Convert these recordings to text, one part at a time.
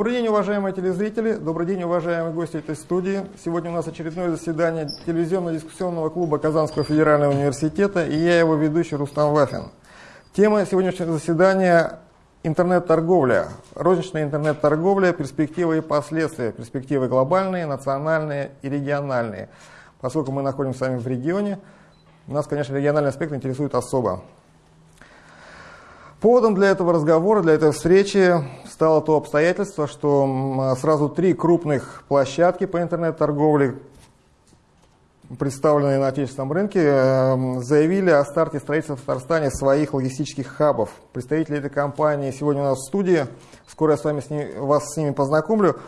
Добрый день, уважаемые телезрители, добрый день, уважаемые гости этой студии. Сегодня у нас очередное заседание телевизионно-дискуссионного клуба Казанского федерального университета, и я его ведущий Рустам Вафин. Тема сегодняшнего заседания – интернет-торговля, розничная интернет-торговля, перспективы и последствия, перспективы глобальные, национальные и региональные. Поскольку мы находимся с вами в регионе, нас, конечно, региональный аспект интересует особо. Поводом для этого разговора, для этой встречи стало то обстоятельство, что сразу три крупных площадки по интернет-торговле, представленные на отечественном рынке, эм, заявили о старте строительства в Татарстане своих логистических хабов. Представители этой компании сегодня у нас в студии, скоро я с вами с ними, вас с ними познакомлю.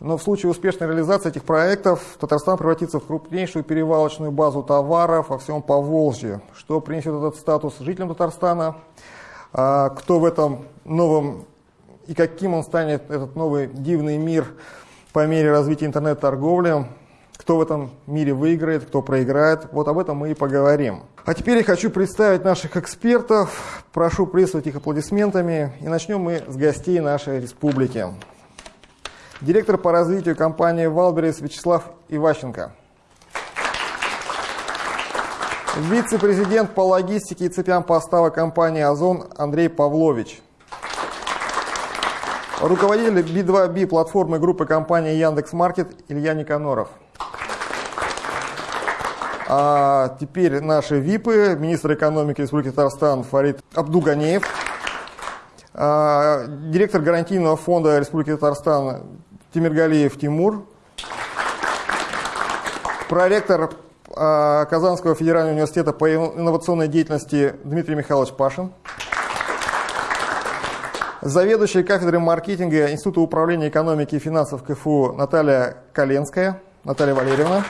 Но в случае успешной реализации этих проектов Татарстан превратится в крупнейшую перевалочную базу товаров во всем Поволжье, что принесет этот статус жителям Татарстана, кто в этом новом и каким он станет, этот новый дивный мир по мере развития интернет-торговли, кто в этом мире выиграет, кто проиграет. Вот об этом мы и поговорим. А теперь я хочу представить наших экспертов. Прошу приветствовать их аплодисментами. И начнем мы с гостей нашей республики. Директор по развитию компании «Wildberries» Вячеслав Иващенко – Вице-президент по логистике и цепям поставок компании «Озон» Андрей Павлович. Руководитель B2B платформы группы компании Яндекс.Маркет Илья Никаноров. А теперь наши ВИПы, министр экономики Республики Татарстан Фарид Абдуганеев, а, директор гарантийного фонда Республики Татарстан Тимиргалиев Тимур, проректор Казанского федерального университета по инновационной деятельности Дмитрий Михайлович Пашин, заведующий кафедрой маркетинга Института управления экономики и финансов КФУ Наталья Коленская, Наталья Валерьевна.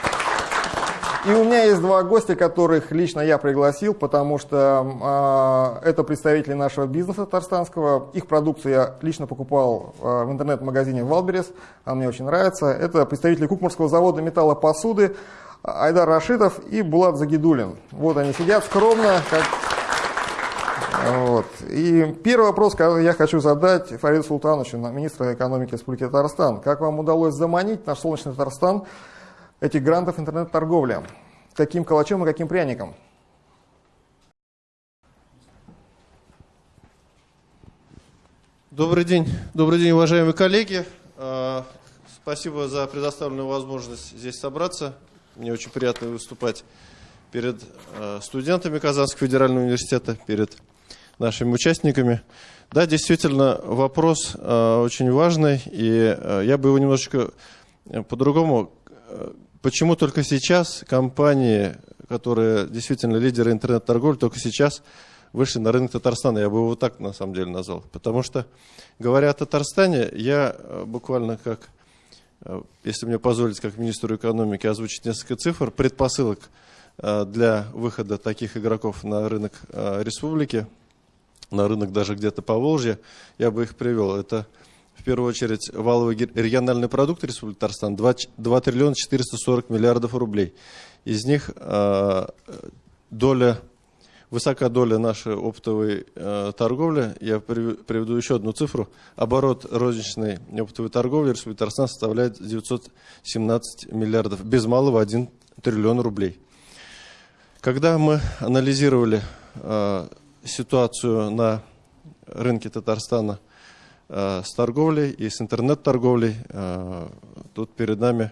И у меня есть два гостя, которых лично я пригласил, потому что э, это представители нашего бизнеса татарстанского. Их продукцию я лично покупал э, в интернет-магазине Wildberries, она мне очень нравится. Это представители Кукмурского завода металлопосуды, Айдар Рашидов и Булат Загидулин. Вот они сидят скромно, как... Вот. И первый вопрос, который я хочу задать Фариду Султановичу, министра экономики Республики Татарстан. Как вам удалось заманить наш солнечный Татарстан этих грантов интернет-торговли? Каким калачом и каким пряником? Добрый день, добрый день, уважаемые коллеги. А, спасибо за предоставленную возможность здесь собраться. Мне очень приятно выступать перед э, студентами Казанского федерального университета, перед нашими участниками. Да, действительно, вопрос э, очень важный, и э, я бы его немножечко по-другому... Почему только сейчас компании, которые действительно лидеры интернет-торговли, только сейчас вышли на рынок Татарстана? Я бы его так на самом деле назвал. Потому что, говоря о Татарстане, я буквально как если мне позволить, как министру экономики, озвучить несколько цифр, предпосылок э, для выхода таких игроков на рынок э, республики, на рынок даже где-то по Волжье, я бы их привел. Это в первую очередь валовый региональный продукт Республики Татарстан 2, 2 триллиона 440 миллиардов рублей. Из них доля высока доля нашей оптовой э, торговли. Я приведу еще одну цифру. Оборот розничной оптовой торговли Республики Татарстан составляет 917 миллиардов, без малого 1 триллион рублей. Когда мы анализировали э, ситуацию на рынке Татарстана э, с торговлей и с интернет-торговлей, э, тут перед нами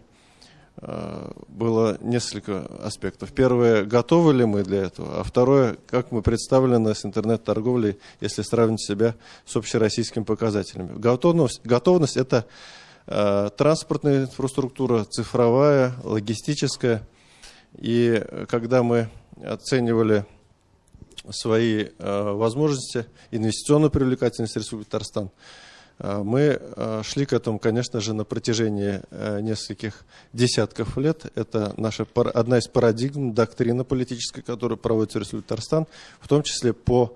было несколько аспектов. Первое, готовы ли мы для этого, а второе, как мы представлены с интернет-торговлей, если сравнить себя с общероссийскими показателями. Готовность, готовность – это э, транспортная инфраструктура, цифровая, логистическая. И когда мы оценивали свои э, возможности, инвестиционную привлекательность Республики Татарстан, мы а, шли к этому, конечно же, на протяжении э, нескольких десятков лет. Это наша одна из парадигм, доктрина политическая, которую проводит Республика Татарстан, в том числе по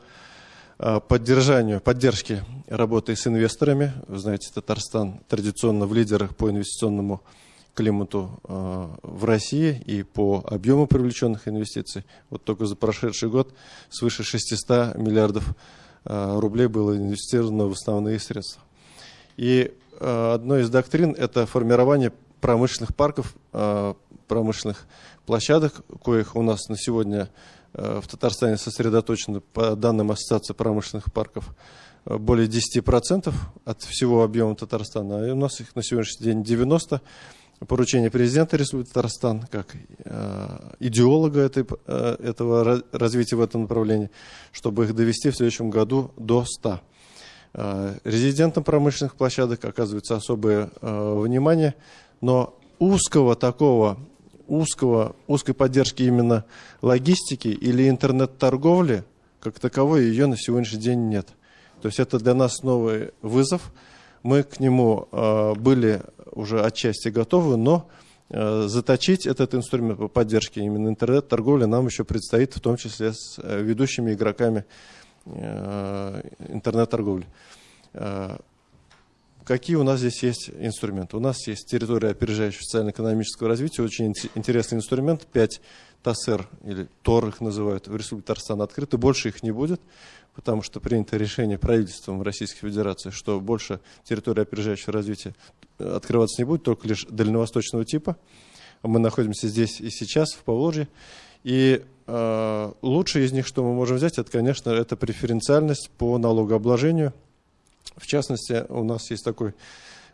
поддержанию, поддержке работы с инвесторами. Вы знаете, Татарстан традиционно в лидерах по инвестиционному климату в России и по объему привлеченных инвестиций. Вот только за прошедший год свыше 600 миллиардов рублей было инвестировано в основные средства. И одной из доктрин это формирование промышленных парков, промышленных площадок, коих у нас на сегодня в Татарстане сосредоточено, по данным Ассоциации промышленных парков, более 10% от всего объема Татарстана, а у нас их на сегодняшний день 90% поручение президента Республики Татарстан, как э, идеолога этой, э, этого развития в этом направлении, чтобы их довести в следующем году до 100. Э, резидентам промышленных площадок оказывается особое э, внимание, но узкого такого, узкого, узкой поддержки именно логистики или интернет-торговли, как таковой, ее на сегодняшний день нет. То есть это для нас новый вызов. Мы к нему э, были уже отчасти готовы, но заточить этот инструмент по поддержке именно интернет-торговли нам еще предстоит, в том числе с ведущими игроками интернет-торговли. Какие у нас здесь есть инструменты? У нас есть территория опережающего социально-экономического развития, очень интересный инструмент, 5 ТАСЭР, или ТОР их называют, в Республике Татарстан открыты, больше их не будет потому что принято решение правительством Российской Федерации, что больше территории опережающего развития открываться не будет, только лишь дальневосточного типа. Мы находимся здесь и сейчас, в Поволжье. И э, лучшее из них, что мы можем взять, это, конечно, это преференциальность по налогообложению. В частности, у нас есть такой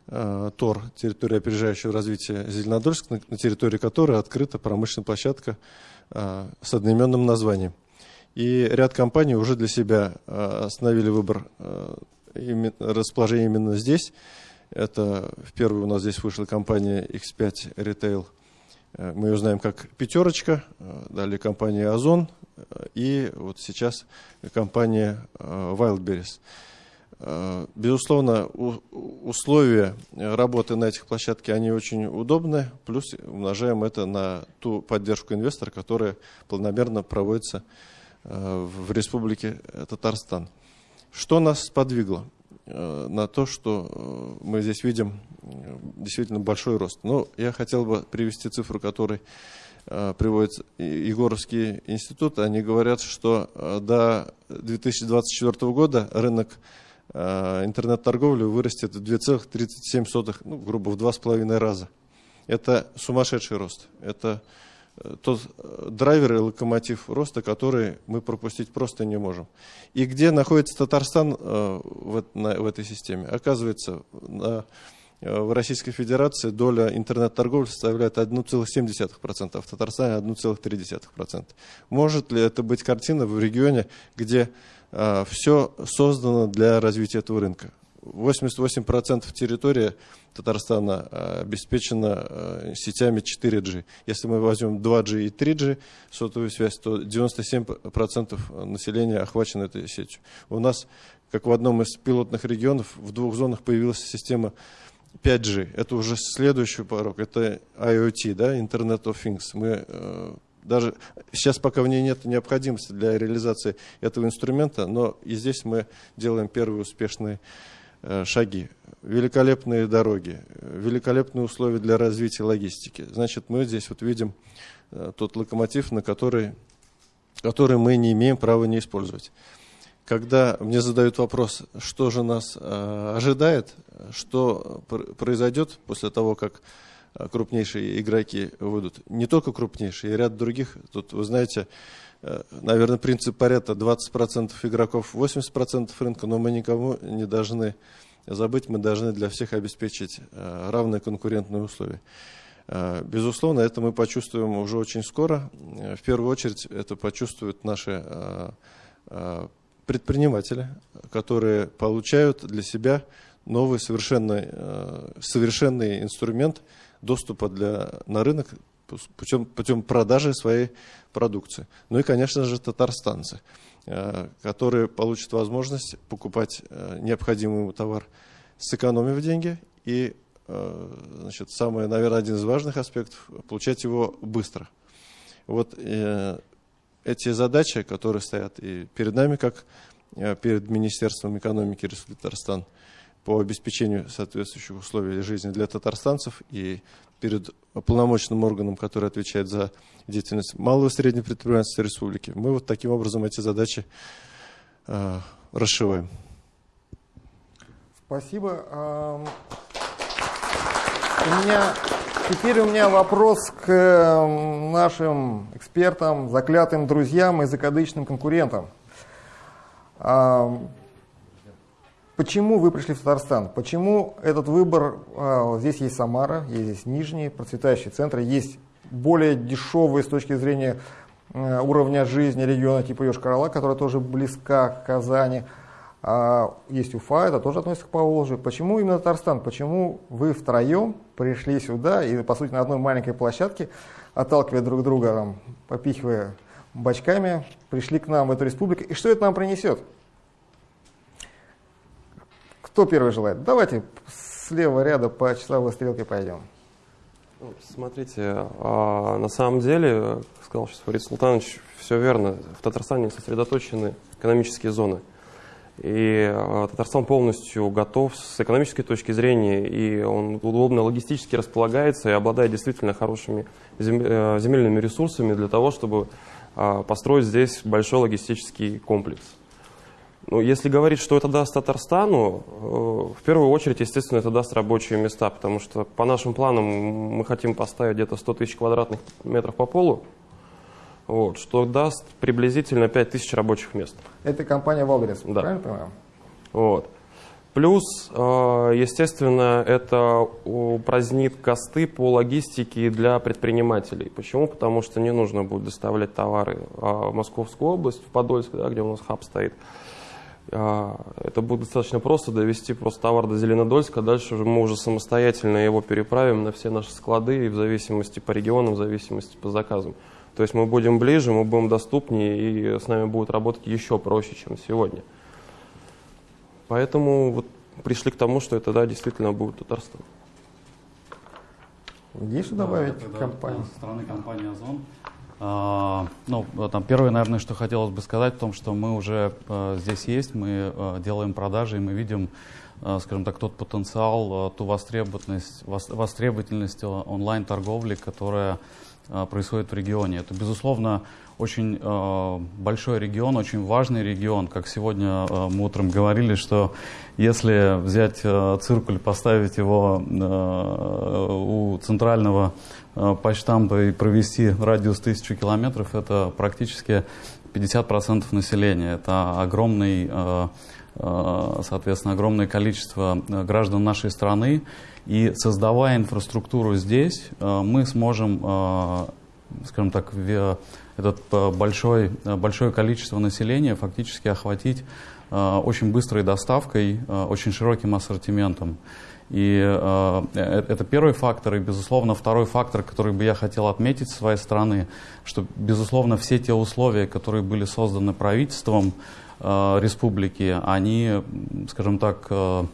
э, ТОР, территория опережающего развития Зеленодольск, на, территории которой открыта промышленная площадка э, с одноименным названием. И ряд компаний уже для себя э, остановили выбор э, расположения именно здесь. Это в первую у нас здесь вышла компания X5 Retail. Э, мы ее знаем как «Пятерочка», далее компания «Озон» и вот сейчас компания «Wildberries». Безусловно, условия работы на этих площадках, они очень удобны, плюс умножаем это на ту поддержку инвестора, которая планомерно проводится Э, в республике Татарстан. Что нас сподвигло э, на то, что э, мы здесь видим действительно большой рост? Ну, я хотел бы привести цифру, которую приводит Егоровский институт. Они говорят, что до 2024 года рынок интернет-торговли вырастет в 2,37, ну, грубо, в 2,5 раза. Это сумасшедший рост. Это тот э, драйвер и локомотив роста, который мы пропустить просто не можем. И где находится Татарстан э, в, на, в этой системе? Оказывается, на, э, в Российской Федерации доля интернет-торговли составляет 1,7%, а в Татарстане 1,3%. Может ли это быть картина в регионе, где все создано для развития этого рынка? 88% территории Татарстана э, обеспечена э, сетями 4G. Если мы возьмем 2G и 3G сотовую связь, то 97% населения охвачено этой сетью. У нас, как в одном из пилотных регионов, в двух зонах появилась система 5G. Это уже следующий порог, это IoT, да, Internet of Things. Мы э, даже сейчас пока в ней нет необходимости для реализации этого инструмента, но и здесь мы делаем первые успешные Э, шаги, великолепные дороги, великолепные условия для развития логистики. Значит, мы здесь вот видим э, тот локомотив, на который, который мы не имеем права не использовать. Когда мне задают вопрос, что же нас э, ожидает, что произойдет после того, как крупнейшие игроки выйдут, не только крупнейшие, и ряд других, тут, вы знаете, Э, наверное, принцип Паретта 20% игроков, 80% рынка, но мы никому не должны забыть, мы должны для всех обеспечить э, равные конкурентные условия. Э, безусловно, это мы почувствуем уже очень скоро. В первую очередь это почувствуют наши предприниматели, которые получают для себя новый совершенный, совершенный инструмент доступа для, на рынок путем, путем продажи своей продукции. Ну и, конечно же, татарстанцы, э, которые получат возможность покупать э, необходимый ему товар, сэкономив деньги и, э, значит, самое, наверное, один из важных аспектов, получать его быстро. Вот эти задачи, которые стоят и перед нами, как перед Министерством экономики Республики Татарстан, по обеспечению соответствующих условий жизни для татарстанцев и перед полномочным органом, который отвечает за деятельность малого и среднего предпринимательства республики. Мы вот таким образом эти задачи э, расшиваем. Спасибо. У меня, теперь у меня вопрос к нашим экспертам, заклятым друзьям и закадычным конкурентам. Почему вы пришли в Татарстан? Почему этот выбор? А, здесь есть Самара, есть здесь Нижний, процветающий центр, есть более дешевые с точки зрения э, уровня жизни региона типа Йошкар-Ола, которая тоже близка к Казани. А есть Уфа, это тоже относится к Поволжью. Почему именно Татарстан? Почему вы втроем пришли сюда и, по сути, на одной маленькой площадке, отталкивая друг друга, там, попихивая бочками, пришли к нам в эту республику? И что это нам принесет? Кто первый желает? Давайте с левого ряда по часовой стрелке пойдем. Ну, смотрите, а, на самом деле, как сказал сейчас Фарид Султанович, все верно. В Татарстане сосредоточены экономические зоны. И э, Татарстан полностью готов с экономической точки зрения, и он удобно логистически располагается и обладает действительно хорошими э, земельными ресурсами для того, чтобы э, построить здесь большой логистический комплекс. Но если говорить, что это даст Татарстану, в первую очередь, естественно, это даст рабочие места, потому что по нашим планам мы хотим поставить где-то 100 тысяч квадратных метров по полу, вот, что даст приблизительно 5000 рабочих мест. Это компания Wildberries, да. правильно понимаю? Вот. Плюс, э, естественно, это упразднит косты по логистике для предпринимателей. Почему? Потому что не нужно будет доставлять товары а, в Московскую область, в Подольск, да, где у нас хаб стоит. А, это будет достаточно просто довести просто товар до Зеленодольска, дальше мы уже самостоятельно его переправим на все наши склады, и в зависимости по регионам, в зависимости по заказам. То есть мы будем ближе, мы будем доступнее, и с нами будет работать еще проще, чем сегодня. Поэтому вот пришли к тому, что это да, действительно будет Татарстан. Есть что добавить да, компании? Со стороны компании «Озон». А, ну, там первое, наверное, что хотелось бы сказать, в том, что мы уже а, здесь есть, мы а, делаем продажи, и мы видим, скажем так, тот потенциал, ту востребованность, востребовательность онлайн-торговли, которая происходит в регионе. Это, безусловно, очень большой регион, очень важный регион. Как сегодня мы утром говорили, что если взять циркуль, поставить его у центрального э, почтампа и провести радиус тысячи километров, это практически 50% населения. Это огромный, э, э, соответственно, огромное количество граждан нашей страны. И создавая инфраструктуру здесь, мы сможем, скажем так, этот большой, большое количество населения фактически охватить очень быстрой доставкой, очень широким ассортиментом. И э, это первый фактор. И, безусловно, второй фактор, который бы я хотел отметить с своей стороны, что, безусловно, все те условия, которые были созданы правительством э, республики, они, скажем так, э,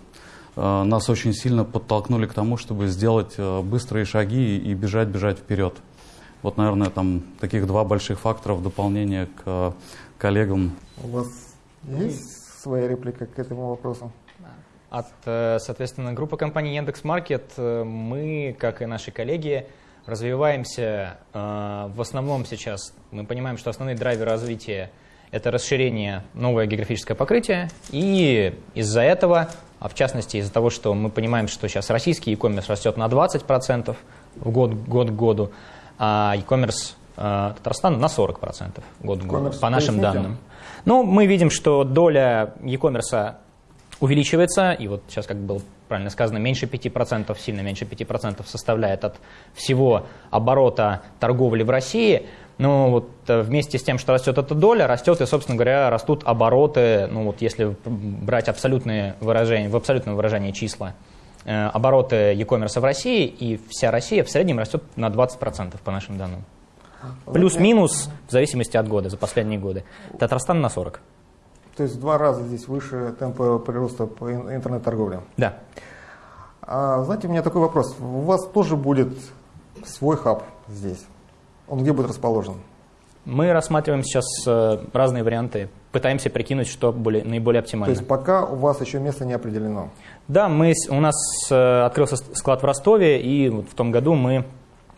Э, нас очень сильно подтолкнули к тому, чтобы сделать э, быстрые шаги и бежать, бежать вперед. Вот, наверное, там таких два больших фактора в дополнение к э, коллегам. У вас есть своя реплика к этому вопросу? От, соответственно, группы компаний Яндекс.Маркет мы, как и наши коллеги, развиваемся в основном сейчас. Мы понимаем, что основные драйверы развития – это расширение, новое географическое покрытие, и из-за этого а в частности из-за того, что мы понимаем, что сейчас российский e-commerce растет на 20% в год, год к году, а e-commerce э, Татарстана на 40% год к году, по нашим данным. Ну, мы видим, что доля e-commerce увеличивается, и вот сейчас, как было правильно сказано, меньше 5%, сильно меньше 5% составляет от всего оборота торговли в России – ну, вот э, вместе с тем, что растет эта доля, растет и, собственно говоря, растут обороты, ну, вот если брать абсолютные выражения, в абсолютном выражении числа, э, обороты e-commerce в России, и вся Россия в среднем растет на 20% по нашим данным. Плюс-минус, в зависимости от года, за последние годы. Татарстан на 40. То есть в два раза здесь выше темпа прироста по интернет-торговле? Да. А, знаете, у меня такой вопрос. У вас тоже будет свой хаб здесь? Он где будет расположен? Мы рассматриваем сейчас э, разные варианты, пытаемся прикинуть, что более, наиболее оптимально. То есть пока у вас еще место не определено? Да, мы, у нас э, открылся склад в Ростове, и в том году мы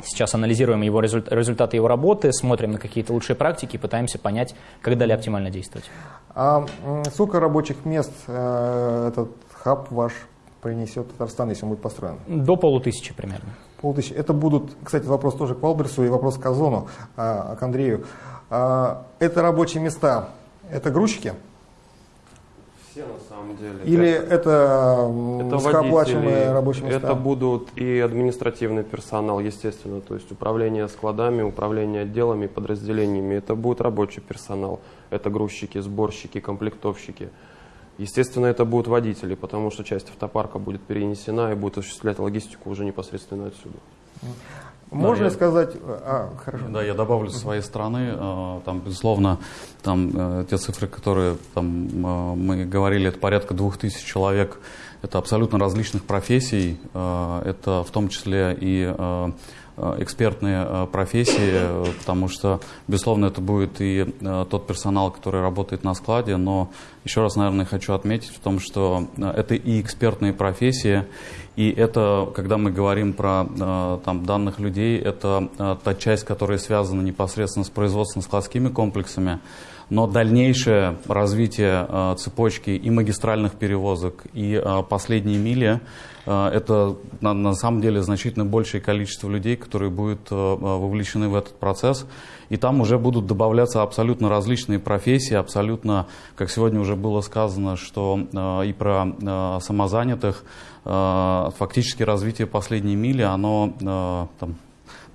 сейчас анализируем его результ, результаты его работы, смотрим на какие-то лучшие практики, пытаемся понять, как далее оптимально действовать. А сколько рабочих мест э, этот хаб ваш принесет Татарстан, если он будет построен? До полутысячи примерно. Полтысячи. Это будут, кстати, вопрос тоже к Валберсу и вопрос к Озону, а, к Андрею. А, это рабочие места, это грузчики? Все на самом деле. Или это, Это низкооплачиваемые водители, рабочие места? это будут и административный персонал, естественно, то есть управление складами, управление отделами, подразделениями. Это будет рабочий персонал, это грузчики, сборщики, комплектовщики. Естественно, это будут водители, потому что часть автопарка будет перенесена и будет осуществлять логистику уже непосредственно отсюда. Можно Да, ли я- сказать... А, хорошо. Да, я добавлю со своей стороны, э, там, безусловно, там э, те цифры, которые там, э, мы говорили, это порядка двух тысяч человек, это абсолютно различных профессий, это в том числе и экспертные профессии, потому что, безусловно, это будет и тот персонал, который работает на складе, но еще раз, наверное, хочу отметить в том, что это и экспертные профессии, и это, когда мы говорим про э, там, данных людей, это э, та часть, которая связана непосредственно с производственно-складскими комплексами. Но дальнейшее развитие э, цепочки и магистральных перевозок, и последние мили, это на, на самом деле значительно большее количество людей, которые будут вовлечены в этот процесс. И там уже будут добавляться абсолютно различные профессии, абсолютно, как сегодня уже было сказано, что и про самозанятых, фактически развитие последней мили, оно э, там,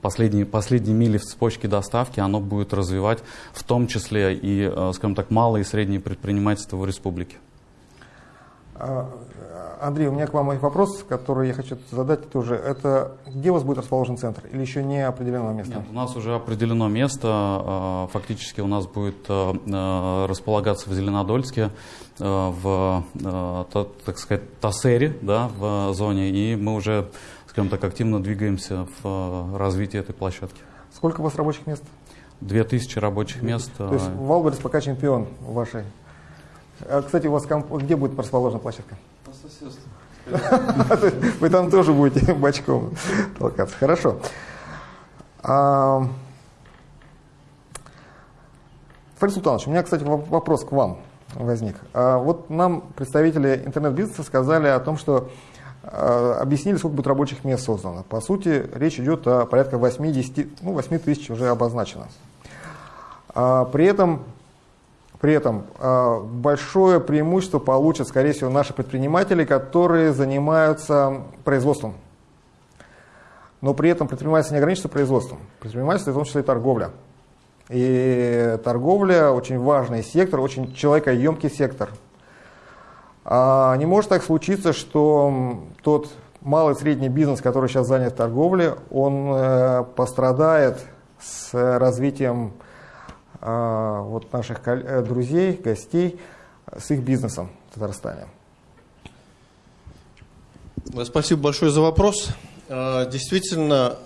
последние, последние мили в цепочке доставки, оно будет развивать в том числе и, э, скажем так, малое и среднее предпринимательство в республике. А, Андрей, у меня к вам вопрос, который я хочу задать тоже. Это где у вас будет расположен центр или еще не определено место? Нет, у нас уже определено место. э, Фактически у нас будет э, э, располагаться в Зеленодольске, в, та- так сказать, ТОСЭРе, да, в зоне, и мы уже, скажем так, активно двигаемся в развитии этой площадки. Сколько у вас рабочих мест? 2000 рабочих мест. То есть Wildberries пока чемпион вашей. А, Кстати, у вас где будет расположена площадка? Соседству. Вы там тоже будете бочком толкаться. Хорошо. А, Фарид Султанович, у меня, кстати, воп- вопрос к вам возник. А, Вот нам представители интернет-бизнеса сказали о том, что а, объяснили, сколько будет рабочих мест создано. По сути, речь идет о порядка 80, ну, 8 тысяч уже обозначено. При этом, при этом а, большое преимущество получат, скорее всего, наши предприниматели, которые занимаются производством. Но при этом предпринимательство не ограничится производством. Предпринимательство, в том числе и торговля. И торговля очень важный сектор, очень человекоемкий сектор. А не может так случиться, что тот малый средний бизнес, который сейчас занят в торговле, он э, пострадает с развитием вот наших э, друзей, гостей, с их бизнесом в Татарстане. Э, Спасибо большое за вопрос. Э, Действительно,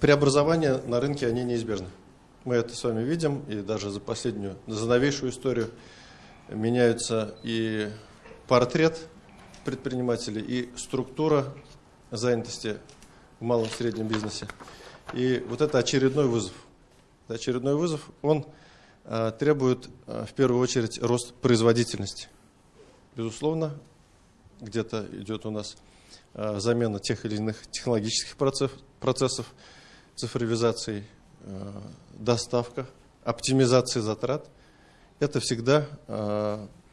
преобразования на рынке, они неизбежны. Мы это с вами видим, и даже за последнюю, за новейшую историю меняются и портрет предпринимателей, и структура занятости в малом и среднем бизнесе. И вот это очередной вызов. Это очередной вызов, он э, требует э, в первую очередь рост производительности. Безусловно, где-то идет у нас э, замена тех или иных технологических процесс- процессов, цифровизации, доставка, оптимизации затрат. Это всегда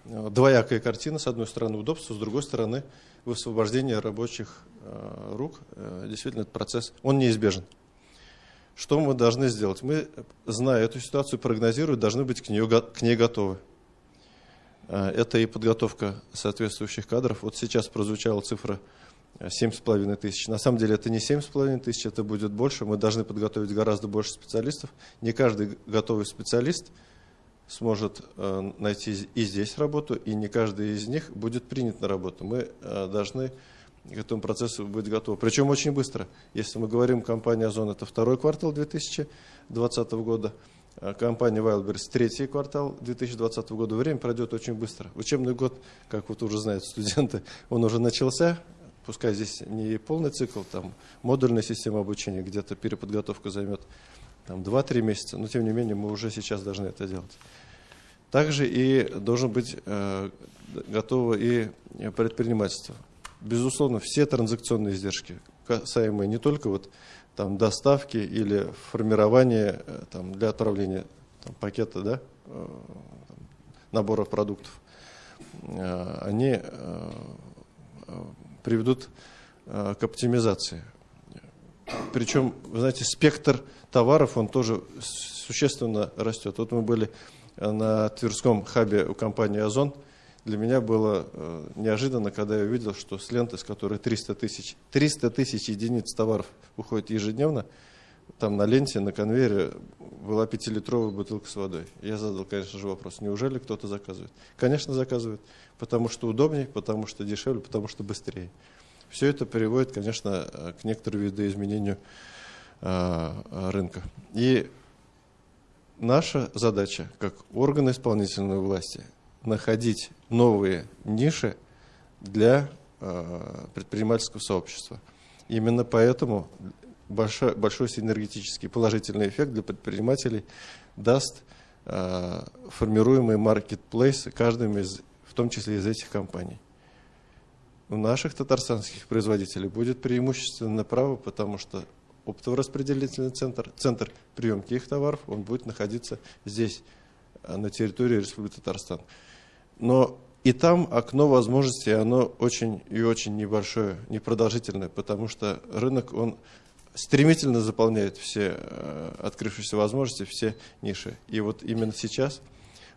двоякая картина. С одной стороны удобство, с другой стороны высвобождение рабочих рук. Действительно, этот процесс, он неизбежен. Что мы должны сделать? Мы, зная эту ситуацию, прогнозируя, должны быть к, нее, к ней готовы. Э, Это и подготовка соответствующих кадров. Вот сейчас прозвучала цифра э, 7,5 тысяч. На самом деле это не 7,5 тысяч, это будет больше. Мы должны подготовить гораздо больше специалистов. Не каждый готовый специалист сможет э, найти и здесь работу, и не каждый из них будет принят на работу. Мы э, должны к этому процессу быть готовы. Причем очень быстро. Если мы говорим, компания «Озон» – это второй квартал 2020 года, а компания «Wildberries» – третий квартал 2020 года. Время пройдет очень быстро. Учебный год, как вот уже знают студенты, он уже начался. Пускай здесь не полный цикл, там модульная система обучения, где-то переподготовка займет там, 2-3 месяца, но тем не менее мы уже сейчас должны это делать. Также и должен быть э, готово и предпринимательство. Безусловно, все транзакционные издержки, касаемые не только вот там доставки или формирования э, там, для отправления там, пакета, да, э, наборов продуктов, э, они приведут к оптимизации. Причем, вы знаете, спектр товаров, он тоже существенно растет. Вот мы были на Тверском хабе у компании «Озон», для меня было э, неожиданно, когда я увидел, что с ленты, с которой 300 тысяч, 300 тысяч единиц товаров уходит ежедневно, там на ленте, на конвейере была пятилитровая бутылка с водой. Я задал, конечно же, вопрос, неужели кто-то заказывает? Конечно, заказывает, потому что удобнее, потому что дешевле, потому что быстрее. Все это приводит, конечно, э, к некоторому видоизменению э, рынка. И наша задача, как органы исполнительной власти – находить новые ниши для э, предпринимательского сообщества. Именно поэтому большой, большой синергетический положительный эффект для предпринимателей даст э, формируемые маркетплейсы каждым из, в том числе из этих компаний. У наших татарстанских производителей будет преимущественно право, потому что оптово-распределительный центр, центр приемки их товаров, он будет находиться здесь, э, на территории Республики Татарстан. Но и там окно возможностей, оно очень и очень небольшое, непродолжительное, потому что рынок, он стремительно заполняет все э, открывшиеся возможности, все ниши. И вот именно сейчас,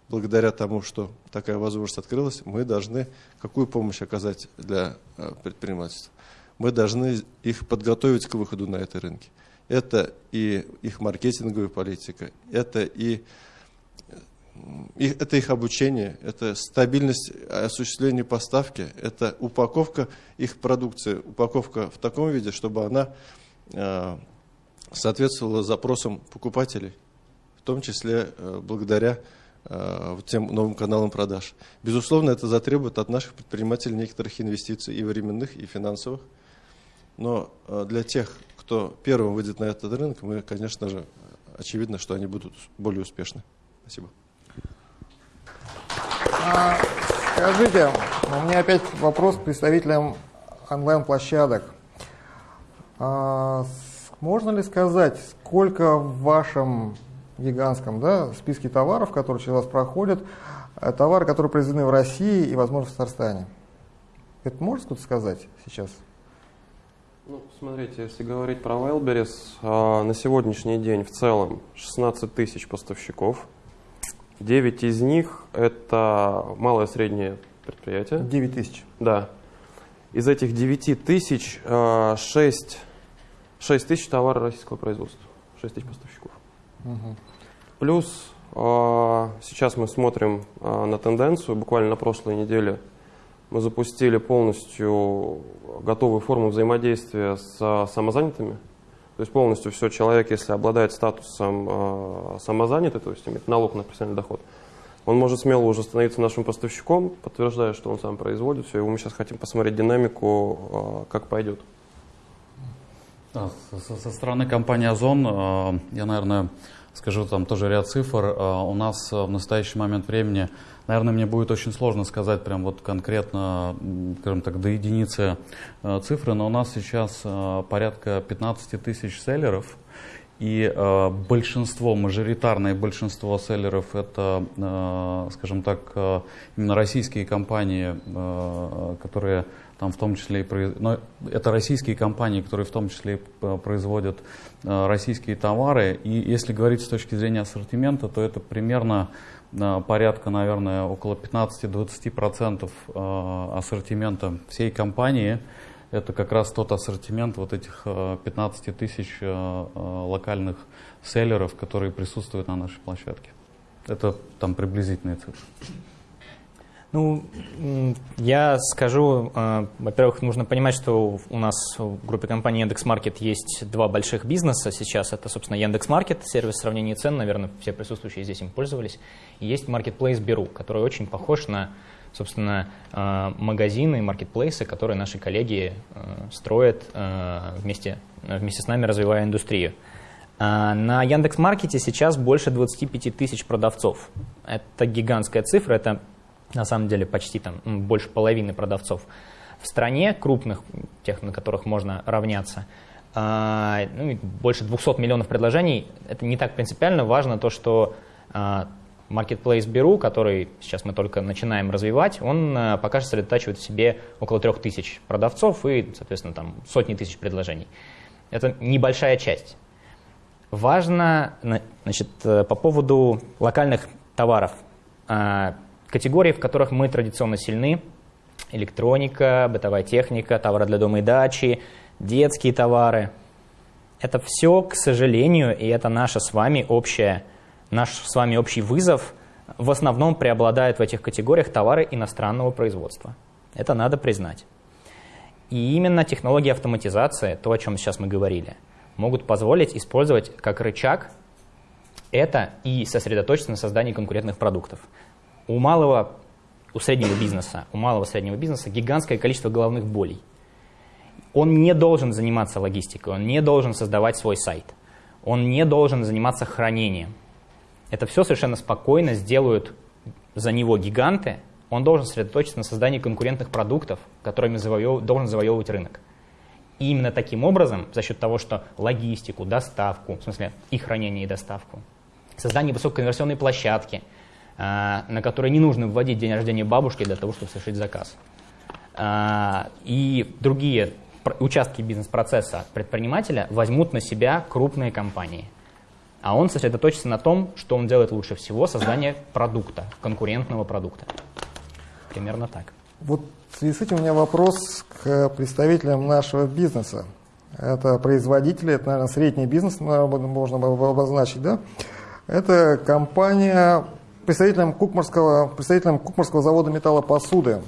благодаря тому, что такая возможность открылась, мы должны какую помощь оказать для э, предпринимательства? Мы должны их подготовить к выходу на эти рынки. Это и их маркетинговая политика, это и это их обучение, это стабильность осуществления поставки, это упаковка их продукции, упаковка в таком виде, чтобы она э, соответствовала запросам покупателей, в том числе э, благодаря э, тем новым каналам продаж. Безусловно, это затребует от наших предпринимателей некоторых инвестиций и временных, и финансовых. Но для тех, кто первым выйдет на этот рынок, мы, конечно же, очевидно, что они будут более успешны. Спасибо. А, скажите, у меня опять вопрос к представителям онлайн-площадок. А, можно ли сказать, сколько в вашем гигантском да, списке товаров, которые через вас проходят, э, товары, которые произведены в России и, возможно, в Татарстане? Это можно что-то сказать сейчас? Ну, смотрите, если говорить про Wildberries, а, на сегодняшний день в целом 16 тысяч поставщиков – 9 из них это малое и среднее предприятие. 9 тысяч? Да. Из этих 9 тысяч 6, 6 тысяч товара российского производства. 6 тысяч поставщиков. Угу. Плюс а, сейчас мы смотрим а, на тенденцию. Буквально на прошлой неделе мы запустили полностью готовую форму взаимодействия с самозанятыми. То есть полностью все, человек, если обладает статусом э, самозанятый, то есть имеет налог на профессиональный доход, он может смело уже становиться нашим поставщиком, подтверждая, что он сам производит все. И мы сейчас хотим посмотреть динамику, э, как пойдет. Да, со, со стороны компании Озон, э, я, наверное, скажу там тоже ряд цифр. Э, у нас в настоящий момент времени Наверное, мне будет очень сложно сказать прям вот конкретно, скажем так, до единицы э, цифры, но у нас сейчас э, порядка 15 тысяч селлеров, и э, большинство, мажоритарное большинство селлеров это, э, скажем так, э, именно российские компании, э, которые там в том числе и но это российские компании, которые в том числе и производят э, российские товары. И если говорить с точки зрения ассортимента, то это примерно порядка, наверное, около 15-20% э, ассортимента всей компании. Это как раз тот ассортимент вот этих 15 э, тысяч э, локальных селлеров, которые присутствуют на нашей площадке. Это там приблизительные цифры. Ну, я скажу, э, во-первых, нужно понимать, что у нас в группе компании Яндекс.Маркет есть два больших бизнеса сейчас. Это, собственно, Яндекс.Маркет, сервис сравнения цен, наверное, все присутствующие здесь им пользовались. И есть Marketplace Беру, который очень похож на, собственно, э, магазины, маркетплейсы, которые наши коллеги э, строят вместе, вместе с нами, развивая индустрию. На Яндекс.Маркете сейчас больше 25 тысяч продавцов. Это гигантская цифра, это на самом деле почти там больше половины продавцов. в стране, крупных, тех, на которых можно равняться, а, ну, больше 200 миллионов предложений. Это не так принципиально. Важно то, что а, Marketplace Беру, который сейчас мы только начинаем развивать, он а, пока что сосредотачивает в себе около 3000 продавцов и, соответственно, там сотни тысяч предложений. Это небольшая часть. Важно значит, э, по поводу локальных товаров. Категории, в которых мы традиционно сильны, электроника, бытовая техника, товары для дома и дачи, детские товары. Это все, к сожалению, и это наша с вами общая, наш с вами общий вызов, в основном преобладают в этих категориях товары иностранного производства. Это надо признать. И именно технологии автоматизации, то, о чем сейчас мы говорили, могут позволить использовать как рычаг это и сосредоточиться на создании конкурентных продуктов. У малого, у среднего бизнеса, у малого среднего бизнеса гигантское количество головных болей – он не должен заниматься логистикой, он не должен создавать свой сайт, он не должен заниматься хранением. Это все совершенно спокойно сделают за него гиганты, он должен сосредоточиться на создании конкурентных продуктов, которыми завоев... должен завоевывать рынок. И именно таким образом, за счет того, что логистику, доставку, в смысле и хранение, и доставку, создание высококонверсионной площадки, на которой не нужно вводить день рождения бабушки для того, чтобы совершить заказ, а, и другие участки бизнес-процесса предпринимателя возьмут на себя крупные компании. А он сосредоточится на том, что он делает лучше всего, создание продукта, конкурентного продукта. Примерно так. Вот в связи с этим у меня вопрос к представителям нашего бизнеса. Это производители, это, наверное, средний бизнес, можно обозначить, да? Это компания, представителям Кукмарского, представителям Кукмарского завода металлопосуды.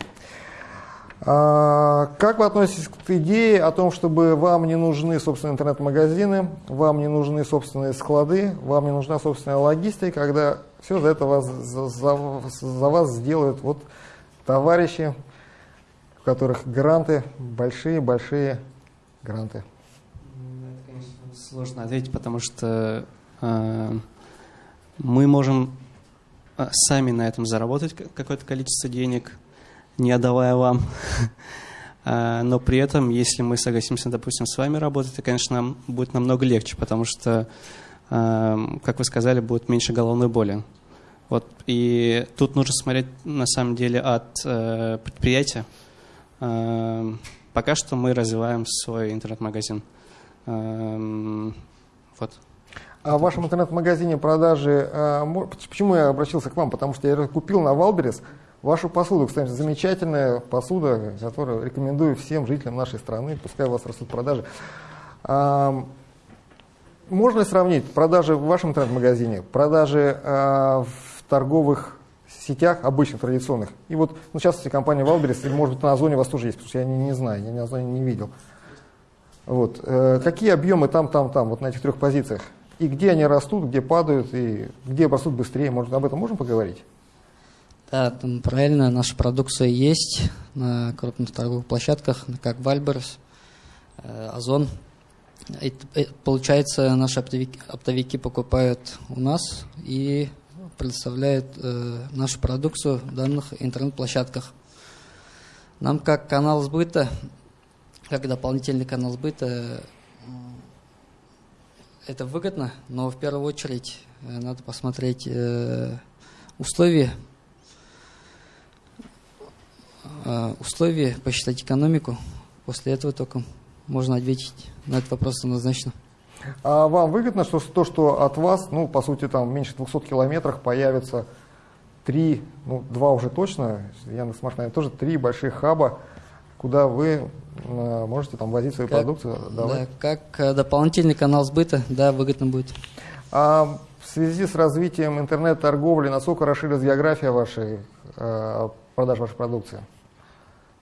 А, как вы относитесь к идее о том, чтобы вам не нужны собственные интернет-магазины, вам не нужны собственные склады, вам не нужна собственная логистика, когда все за это вас, за, за, за вас сделают вот товарищи, у которых гранты, большие-большие гранты? Это, конечно, сложно ответить, потому что э, мы можем сами на этом заработать какое-то количество денег – не отдавая вам. А, но при этом, если мы согласимся, допустим, с вами работать, это, конечно, нам будет намного легче, потому что, а, как вы сказали, будет меньше головной боли. Вот. И тут нужно смотреть, на самом деле, от э, предприятия. А, пока что мы развиваем свой интернет-магазин. Вот. А в вашем интернет-магазине продажи, почему я обратился к вам? Потому что я купил на Wildberries Вашу посуду, кстати, замечательная посуда, которую рекомендую всем жителям нашей страны, пускай у вас растут продажи. А, можно ли сравнить продажи в вашем интернет-магазине, продажи а, в торговых сетях, обычных, традиционных? И вот, ну, сейчас компания Wildberries, или, может быть, на Озоне у вас тоже есть, потому что я не, не знаю, я на Озоне не видел. Вот. Э, какие объемы там, там, там, вот на этих трех позициях? И где они растут, где падают, и где растут быстрее? Может, об этом можем поговорить? Да, там правильно, наша продукция есть на крупных торговых площадках, как Wildberries, э, Озон. И, э, получается, наши оптовики, оптовики покупают у нас и предоставляют э, нашу продукцию в данных интернет-площадках. Нам как канал сбыта, как дополнительный канал сбыта, это выгодно, но в первую очередь надо посмотреть э, условия Э, условия, посчитать экономику. После этого только можно ответить на этот вопрос однозначно. А вам выгодно, что то, что от вас, ну, по сути, там меньше 200 километрах появится три, ну, два уже точно, Яндекс Март, наверное, тоже три больших хаба, куда вы э, можете там возить свою как, продукцию. Давай. Да, как э, дополнительный канал сбыта, да, выгодно будет. А в связи с развитием интернет-торговли, насколько расширилась география вашей, э, продаж вашей продукции?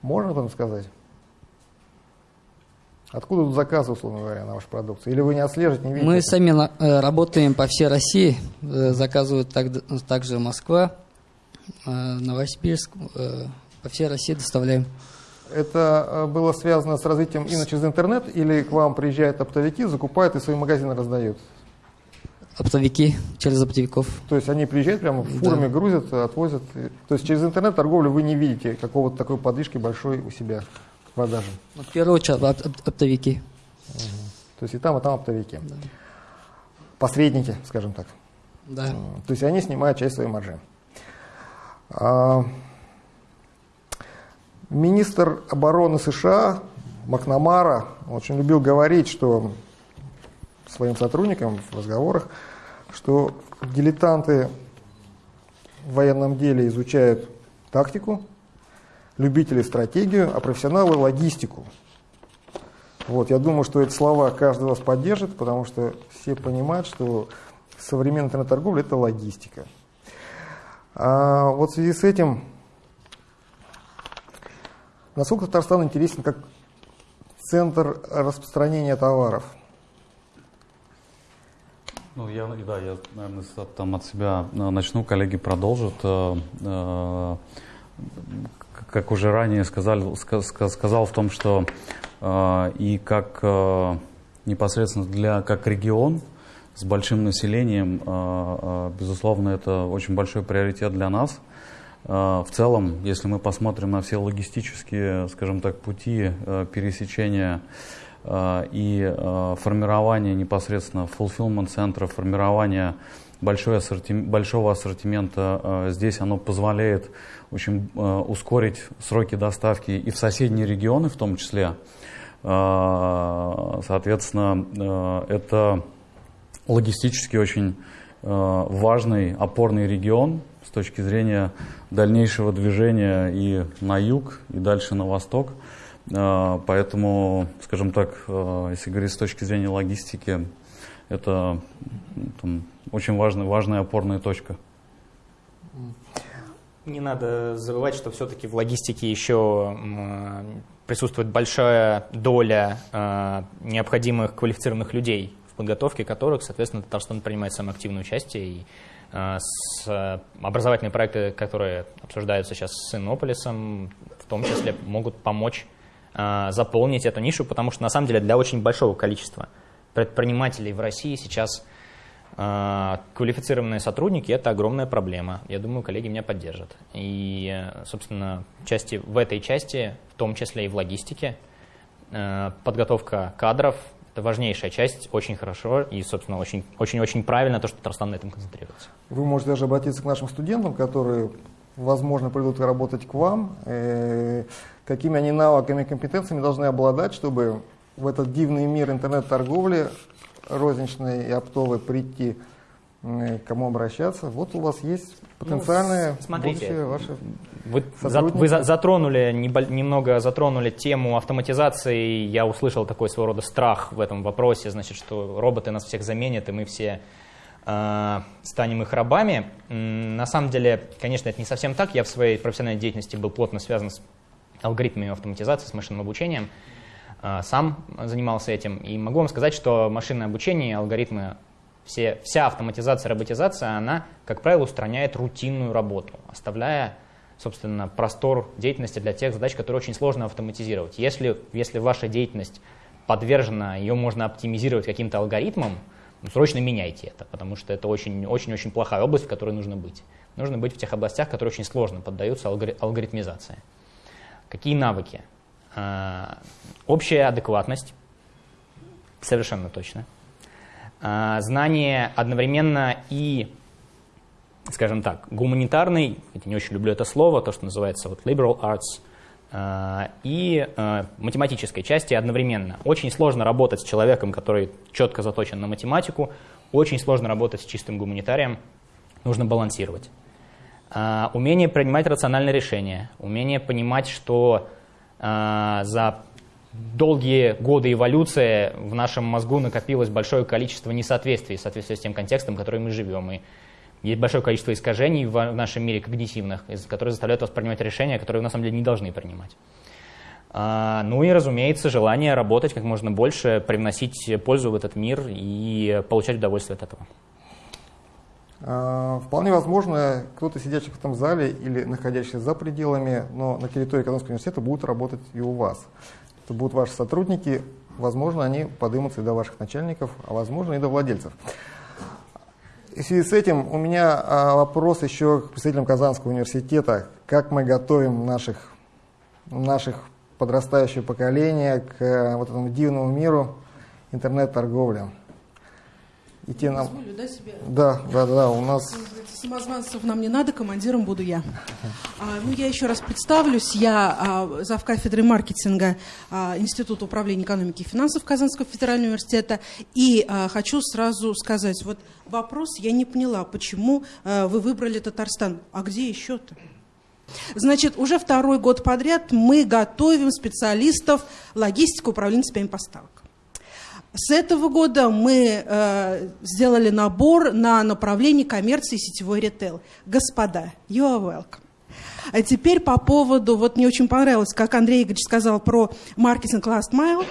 Можно этом сказать? Откуда тут заказы, условно говоря, на вашу продукцию? Или вы не отслеживаете, не видите? Мы это? сами э, работаем по всей России, э, заказывают так, также Москва, э, Новосибирск, по всей России доставляем. Это было связано с развитием именно через интернет, или к вам приезжают оптовики, закупают и свои магазины раздают? Оптовики, через оптовиков. То есть они приезжают прямо фурами, да. грузят, отвозят. То есть через интернет-торговлю вы не видите какого-то такой подвижки большой у себя? продажам? Ну, в первую очередь оп- оп- оптовики. То есть и там, и там оптовики. Посредники, скажем так. Да. То есть они снимают часть своей маржи. Министр обороны США Макнамара очень любил говорить, что своим сотрудникам в разговорах, что дилетанты в военном деле изучают тактику, любители стратегию, а профессионалы логистику. Вот, я думаю, что эти слова каждый вас поддержит, потому что все понимают, что современная интернет-торговля – это логистика. А вот в связи с этим, насколько Татарстан интересен как центр распространения товаров? Ну, я, да, я, наверное, там от себя э, начну, коллеги продолжат. Э, э, Как уже ранее сказали, ска- ска- сказал в том, что и как непосредственно для как регион с большим населением, безусловно, это очень большой приоритет для нас. Э, В целом, если мы посмотрим на все логистические, скажем так, пути э, пересечения э, и э, формирование непосредственно fulfillment центров, формирование большой ассортим- большого ассортимента э, здесь оно позволяет очень ускорить сроки доставки и в соседние регионы в том числе. Э, Соответственно, это логистически очень важный опорный регион с точки зрения дальнейшего движения и на юг, и дальше на восток. Э, Поэтому, скажем так, э, если говорить с точки зрения логистики, это там, очень важная, важная опорная точка. Не надо забывать, что все-таки в логистике еще присутствует большая доля э, необходимых квалифицированных людей, в подготовке которых, соответственно, Татарстан принимает самое активное участие. И с, э, образовательные проекты, которые обсуждаются сейчас с Иннополисом, в том числе могут помочь э, заполнить эту нишу, потому что на самом деле для очень большого количества предпринимателей в России сейчас а, Квалифицированные сотрудники – это огромная проблема. Я думаю, коллеги меня поддержат. И, собственно, части, в этой части, в том числе и в логистике, подготовка кадров – это важнейшая часть, очень хорошо и, собственно, очень-очень правильно то, что Татарстан на этом концентрируется. Вы можете даже обратиться к нашим студентам, которые, возможно, придут работать к вам. Э, Какими они навыками и компетенциями должны обладать, чтобы в этот дивный мир интернет-торговли розничной и оптовой прийти, кому обращаться. Вот у вас есть потенциальные Ну, смотрите, ваши Вы, за- вы за- затронули, немного затронули тему автоматизации. Я услышал такой своего рода страх в этом вопросе, значит, что роботы нас всех заменят, и мы все э, станем их рабами. На самом деле, конечно, это не совсем так. Я в своей профессиональной деятельности был плотно связан с алгоритмами автоматизации, с машинным обучением. Э, Сам занимался этим. И могу вам сказать, что машинное обучение, алгоритмы, все, вся автоматизация, роботизация, она, как правило, устраняет рутинную работу, оставляя, собственно, простор деятельности для тех задач, которые очень сложно автоматизировать. Если, если ваша деятельность подвержена, ее можно оптимизировать каким-то алгоритмом, ну, срочно меняйте это, потому что это очень-очень-очень плохая область, в которой нужно быть. Нужно быть в тех областях, которые очень сложно поддаются алгори- алгоритмизации. Какие навыки? А, Общая адекватность, совершенно точно. А, Знание одновременно и, скажем так, гуманитарный, я не очень люблю это слово, то, что называется вот liberal arts, а, и а, математической части одновременно. Очень сложно работать с человеком, который четко заточен на математику, очень сложно работать с чистым гуманитарием, нужно балансировать. Умение принимать рациональные решения, умение понимать, что за долгие годы эволюции в нашем мозгу накопилось большое количество несоответствий в соответствии с тем контекстом, в котором мы живем. И есть большое количество искажений в нашем мире когнитивных, которые заставляют вас принимать решения, которые вы на самом деле не должны принимать. А, Ну и, разумеется, желание работать как можно больше, привносить пользу в этот мир и получать удовольствие от этого. А, Вполне возможно, кто-то сидящий в этом зале или находящийся за пределами, но на территории экономического университета будет работать и у вас. Это будут ваши сотрудники, возможно, они подымутся и до ваших начальников, а возможно и до владельцев. В связи с этим у меня а, вопрос еще к представителям Казанского университета. Как мы готовим наших, наших подрастающее поколение к э, вот этому дивному миру интернет-торговли. Идти нам... Да, да, да, у нас... Самозванцев нам не надо, командиром буду я. А, ну, я еще раз представлюсь. Я а, зав. кафедры маркетинга а, Института управления экономики и финансов Казанского федерального университета. И а, хочу сразу сказать, вот вопрос я не поняла, почему вы выбрали Татарстан. А где еще-то? Значит, уже второй год подряд мы готовим специалистов логистики управления цепями поставок. С этого года мы э, сделали набор на направление коммерции сетевой ритейл. Господа, you are welcome. А теперь по поводу, вот мне очень понравилось, как Андрей Игоревич сказал про маркетинг last mile.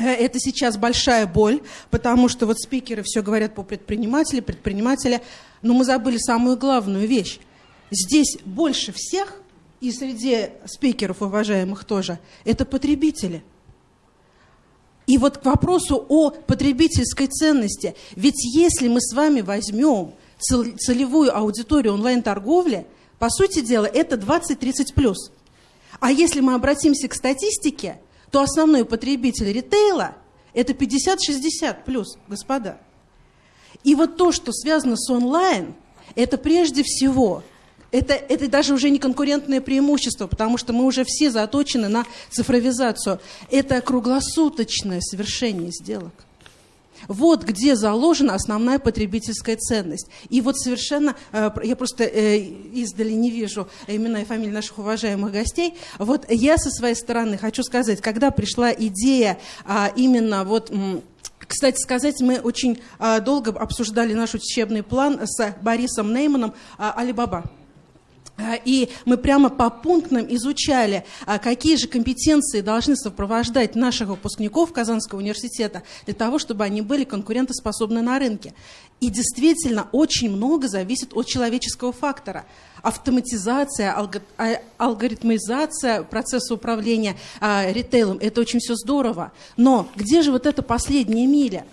Э, это сейчас большая боль, потому что вот спикеры все говорят по предпринимателю, предпринимателя, но мы забыли самую главную вещь. Здесь больше всех, и среди спикеров уважаемых тоже, это потребители – и вот к вопросу о потребительской ценности. Ведь если мы с вами возьмем целевую аудиторию онлайн-торговли, по сути дела, это 20-30 плюс. А если мы обратимся к статистике, то основной потребитель ритейла – это 50-60 плюс, господа. И вот то, что связано с онлайн, это прежде всего – это, это даже уже не конкурентное преимущество, потому что мы уже все заточены на цифровизацию. Это круглосуточное совершение сделок. Вот где заложена основная потребительская ценность. И вот совершенно, э, я просто э, издали не вижу имена и фамилии наших уважаемых гостей. Вот я со своей стороны хочу сказать, когда пришла идея а, именно вот... Кстати сказать, мы очень а, долго обсуждали наш учебный план с Борисом Нейманом «Алибаба». А, и мы прямо по пунктам изучали, а, какие же компетенции должны сопровождать наших выпускников Казанского университета для того, чтобы они были конкурентоспособны на рынке. И действительно, очень много зависит от человеческого фактора. Автоматизация, а, алгоритмизация процесса управления ритейлом – это очень все здорово. Но где же вот эта последняя миля?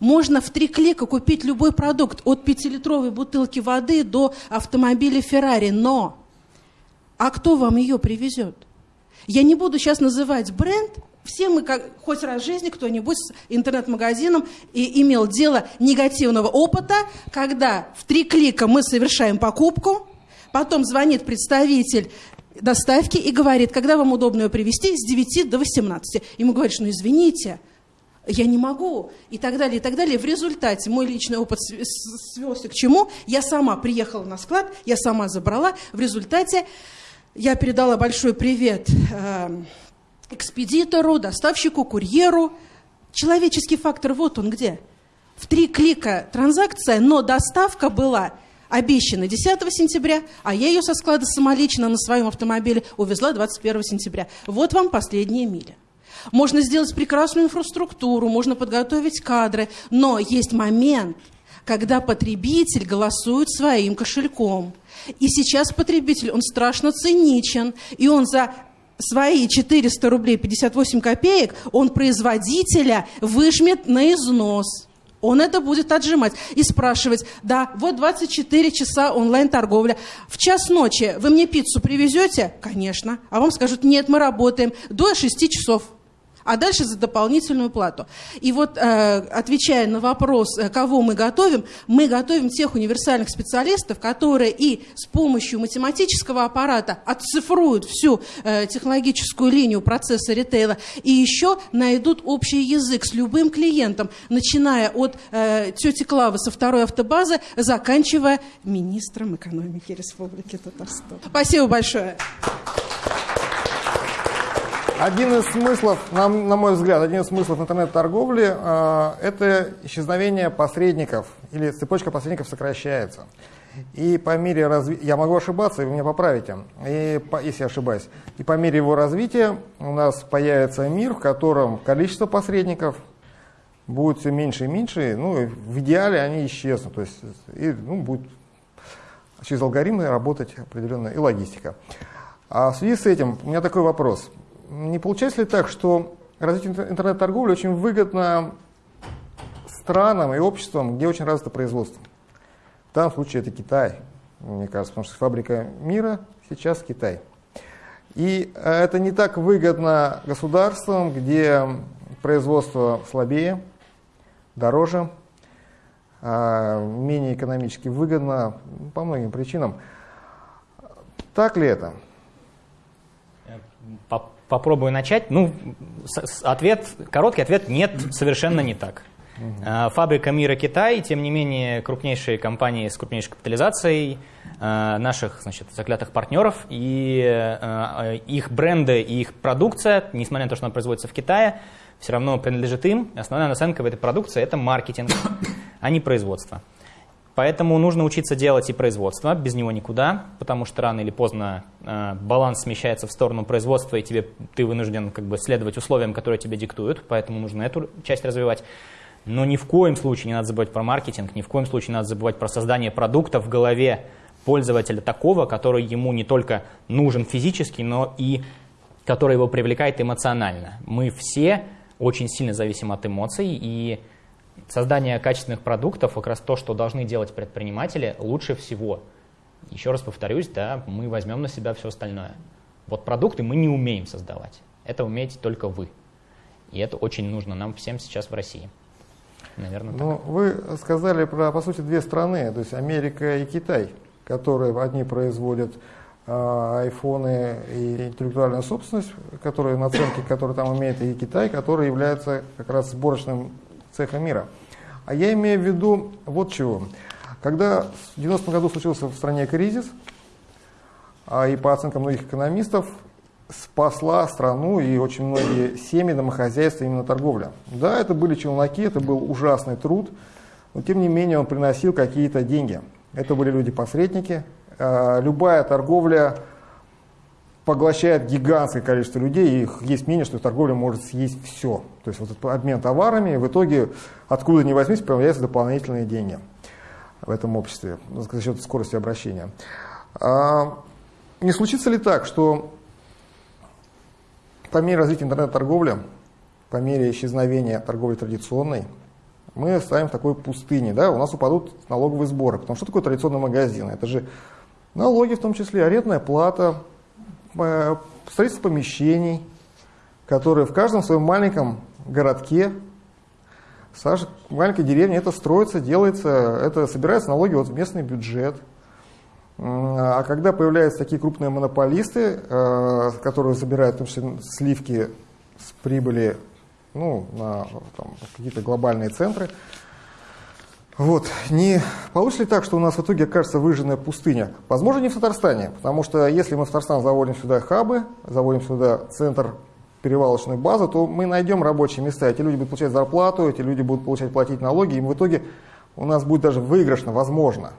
Можно в три клика купить любой продукт, от пятилитровой бутылки воды до автомобиля Феррари, но а кто вам ее привезет? Я не буду сейчас называть бренд, все мы, как, хоть раз в жизни, кто-нибудь с интернет-магазином и имел дело негативного опыта, когда в три клика мы совершаем покупку, потом звонит представитель доставки и говорит, когда вам удобно ее привезти, с 9 до 18. Ему говоришь, ну извините, я не могу, и так далее, и так далее. В результате мой личный опыт свелся к чему? Я сама приехала на склад, я сама забрала. В результате я передала большой привет э, экспедитору, доставщику, курьеру. Человеческий фактор, вот он где. В три клика транзакция, но доставка была обещана 10 сентября, а я ее со склада самолично на своем автомобиле увезла 21 сентября. Вот вам последняя миля. Можно сделать прекрасную инфраструктуру, можно подготовить кадры, но есть момент, когда потребитель голосует своим кошельком. И сейчас потребитель, он страшно циничен, и он за свои 400 рублей 58 копеек, он производителя выжмет на износ. Он это будет отжимать и спрашивать, да, вот 24 часа онлайн-торговля. В час ночи вы мне пиццу привезете? Конечно. А вам скажут, нет, мы работаем до 6 часов а дальше за дополнительную плату. И вот, э, отвечая на вопрос, э, кого мы готовим, мы готовим тех универсальных специалистов, которые и с помощью математического аппарата отцифруют всю э, технологическую линию процесса ритейла, и еще найдут общий язык с любым клиентом, начиная от тети Клавы со второй автобазы, заканчивая министром экономики Республики Татарстан. Спасибо большое. Один из смыслов, на, на мой взгляд, один из смыслов интернет-торговли э, это исчезновение посредников или цепочка посредников сокращается. И по мере развития, я могу ошибаться, и вы меня поправите, и по, если ошибаюсь, и по мере его развития у нас появится мир, в котором количество посредников будет все меньше и меньше, ну, в идеале они исчезнут, то есть и, ну, будет через алгоритмы работать определенная и логистика. А в связи с этим у меня такой вопрос – не получается ли так, что развитие интернет-торговли очень выгодно странам и обществам, где очень развито производство? В данном случае это Китай, мне кажется, потому что фабрика мира сейчас Китай. И это не так выгодно государствам, где производство слабее, дороже, а, менее экономически выгодно по многим причинам. Так ли это? Попробую начать. Ну, ответ, короткий ответ – нет, совершенно не так. Угу. Фабрика мира Китай, тем не менее, крупнейшие компании с крупнейшей капитализацией, а, наших значит, заклятых партнеров, и а, их бренды и их продукция, несмотря на то, что она производится в Китае, все равно принадлежит им. Основная наценка в этой продукции – это маркетинг, а не производство. Поэтому нужно учиться делать и производство, без него никуда, потому что рано или поздно э, баланс смещается в сторону производства, и тебе, ты вынужден как бы, следовать условиям, которые тебе диктуют, поэтому нужно эту часть развивать. Но ни в коем случае не надо забывать про маркетинг, ни в коем случае не надо забывать про создание продукта в голове пользователя такого, который ему не только нужен физически, но и который его привлекает эмоционально. Мы все очень сильно зависим от эмоций, и создание качественных продуктов, как раз то, что должны делать предприниматели, лучше всего. Еще раз повторюсь, да, мы возьмем на себя все остальное. Вот продукты мы не умеем создавать. Это умеете только вы. И это очень нужно нам всем сейчас в России. Наверное, так. Ну, вы сказали про, по сути, две страны, то есть Америка и Китай, которые одни производят а, айфоны и интеллектуальную собственность, которые наценки, которые там имеет и Китай, который является как раз сборочным цехом мира. А я имею в виду вот чего. Когда в 90-м году случился в стране кризис, а и по оценкам многих экономистов, спасла страну и очень многие семьи, домохозяйства именно торговля. Да, это были челноки, это был ужасный труд, но тем не менее он приносил какие-то деньги. Это были люди-посредники, Э, любая торговля поглощает гигантское количество людей, и есть мнение, что торговля может съесть все. То есть вот этот обмен товарами, в итоге откуда ни возьмись, появляются дополнительные деньги в этом обществе за счет скорости обращения. А не случится ли так, что по мере развития интернет-торговли, по мере исчезновения торговли традиционной, мы оставим в такой пустыне, да, у нас упадут налоговые сборы. Потому что такое традиционный магазин? Это же Налоги, в том числе арендная плата, строительство помещений, которые в каждом своем маленьком городке, в маленькой деревне это строится, делается, это собирается налоги вот в местный бюджет. А когда появляются такие крупные монополисты, э, которые забирают том числе сливки с прибыли ну, на какие-то глобальные центры, вот. Не получится ли так, что у нас в итоге окажется выжженная пустыня? Возможно, не в Татарстане, потому что если мы в Татарстан заводим сюда хабы, заводим сюда центр перевалочную базу, то мы найдем рабочие места. Эти люди будут получать зарплату, эти люди будут получать платить налоги, и в итоге у нас будет даже выигрышно, возможно.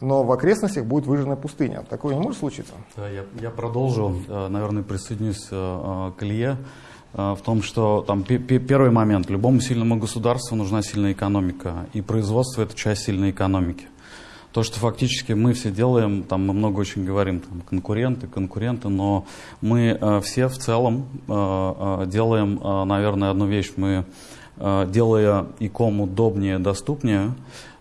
Но в окрестностях будет выжженная пустыня. Такое не может случиться? Да, я, я продолжу, э, наверное, присоединюсь э, к Илье. Э, в том, что там первый момент, любому сильному государству нужна сильная экономика, и производство это часть сильной экономики. То, что фактически мы все делаем, там мы много очень говорим, там, конкуренты, конкуренты, но мы э, все в целом э, э, делаем, э, наверное, одну вещь. Мы, э, делая иком удобнее, доступнее,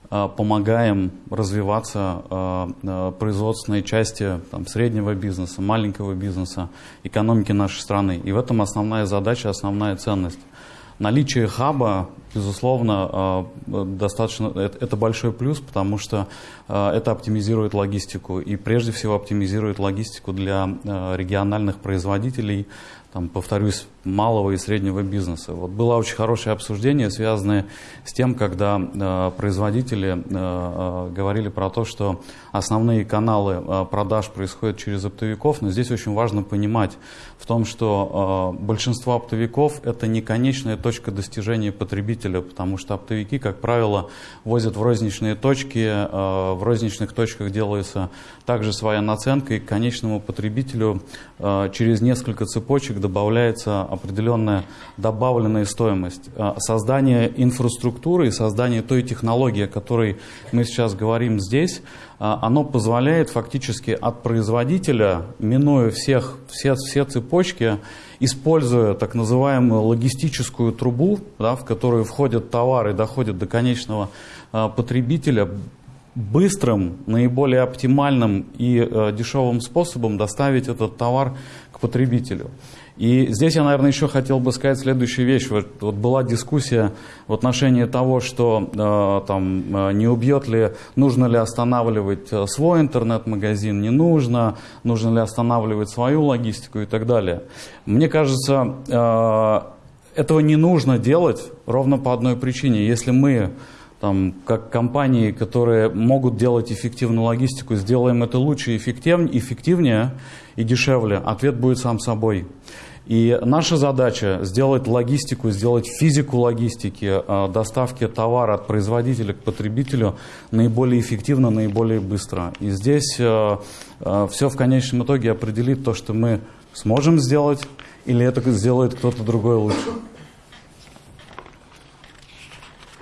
помогаем развиваться э, э, производственной части там, среднего бизнеса, маленького бизнеса, экономики нашей страны. И в этом основная задача, основная ценность. Наличие хаба, безусловно, достаточно, это большой плюс, потому что это оптимизирует логистику и прежде всего оптимизирует логистику для региональных производителей, там, повторюсь, малого и среднего бизнеса. Вот было очень хорошее обсуждение, связанное с тем, когда э, производители э, э, говорили про то, что основные каналы э, продаж происходят через оптовиков, но здесь очень важно понимать в том, что э, большинство оптовиков это не конечная точка достижения потребителя, потому что оптовики, как правило, возят в розничные точки, э, в розничных точках делается также своя наценка, и к конечному потребителю э, через несколько цепочек добавляется определенная добавленная стоимость. А, создание инфраструктуры и создание той технологии, о которой мы сейчас говорим здесь, а, оно позволяет фактически от производителя, минуя всех, все, все цепочки, используя так называемую логистическую трубу, да, в которую входят товары и доходят до конечного а, потребителя, быстрым, наиболее оптимальным и э, дешевым способом доставить этот товар к потребителю. И здесь я, наверное, еще хотел бы сказать следующую вещь. Вот, вот была дискуссия в отношении того, что э, там э, не убьет ли, нужно ли останавливать э, свой интернет-магазин, не нужно, нужно ли останавливать свою логистику и так далее. Мне кажется, э, этого не нужно делать ровно по одной причине. Если мы там, как компании, которые могут делать эффективную логистику, сделаем это лучше, эффективнее, эффективнее и дешевле, ответ будет сам собой. И наша задача сделать логистику, сделать физику логистики, э, доставки товара от производителя к потребителю наиболее эффективно, наиболее быстро. И здесь э, э, все в конечном итоге определит то, что мы сможем сделать, или это сделает кто-то другой лучше.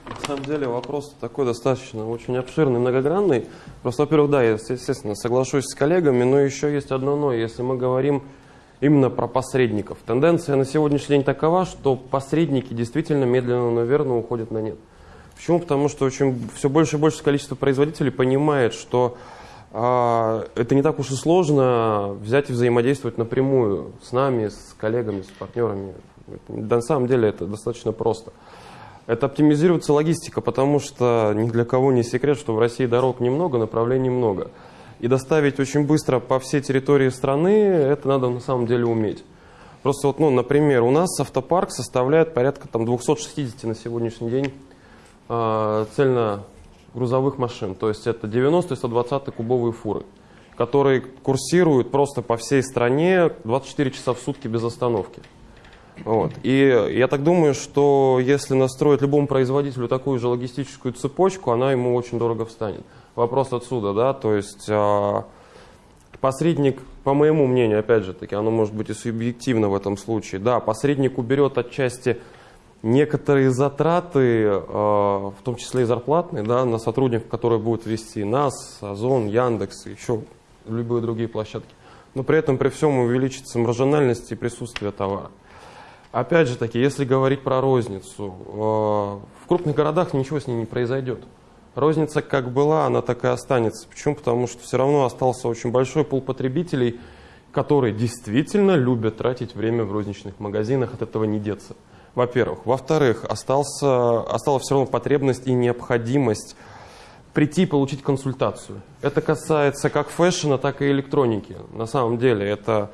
На самом деле вопрос такой достаточно очень обширный, многогранный. Просто, во-первых, да, я, естественно, соглашусь с коллегами, но еще есть одно но. Если мы говорим именно про посредников. Тенденция на сегодняшний день такова, что посредники действительно медленно, но верно уходят на нет. Почему? Потому что очень, все больше и больше количество производителей понимает, что а, это не так уж и сложно взять и взаимодействовать напрямую с нами, с коллегами, с партнерами. На самом деле это достаточно просто. Это оптимизируется логистика, потому что ни для кого не секрет, что в России дорог немного, направлений много и доставить очень быстро по всей территории страны, это надо на самом деле уметь. Просто вот, ну, например, у нас автопарк составляет порядка там, 260 на сегодняшний день э, цельно грузовых машин. То есть это 90 и 120 кубовые фуры, которые курсируют просто по всей стране 24 часа в сутки без остановки. Вот. И я так думаю, что если настроить любому производителю такую же логистическую цепочку, она ему очень дорого встанет вопрос отсюда, да, то есть э, посредник, по моему мнению, опять же таки, оно может быть и субъективно в этом случае, да, посредник уберет отчасти некоторые затраты, э, в том числе и зарплатные, да, на сотрудников, которые будут вести нас, Озон, Яндекс, еще любые другие площадки. Но при этом при всем увеличится маржинальность и присутствие товара. Опять же таки, если говорить про розницу, э, в крупных городах ничего с ней не произойдет. Розница как была, она так и останется. Почему? Потому что все равно остался очень большой пул потребителей, которые действительно любят тратить время в розничных магазинах, от этого не деться. Во-первых. Во-вторых, остался, осталась все равно потребность и необходимость прийти и получить консультацию. Это касается как фэшена, так и электроники. На самом деле это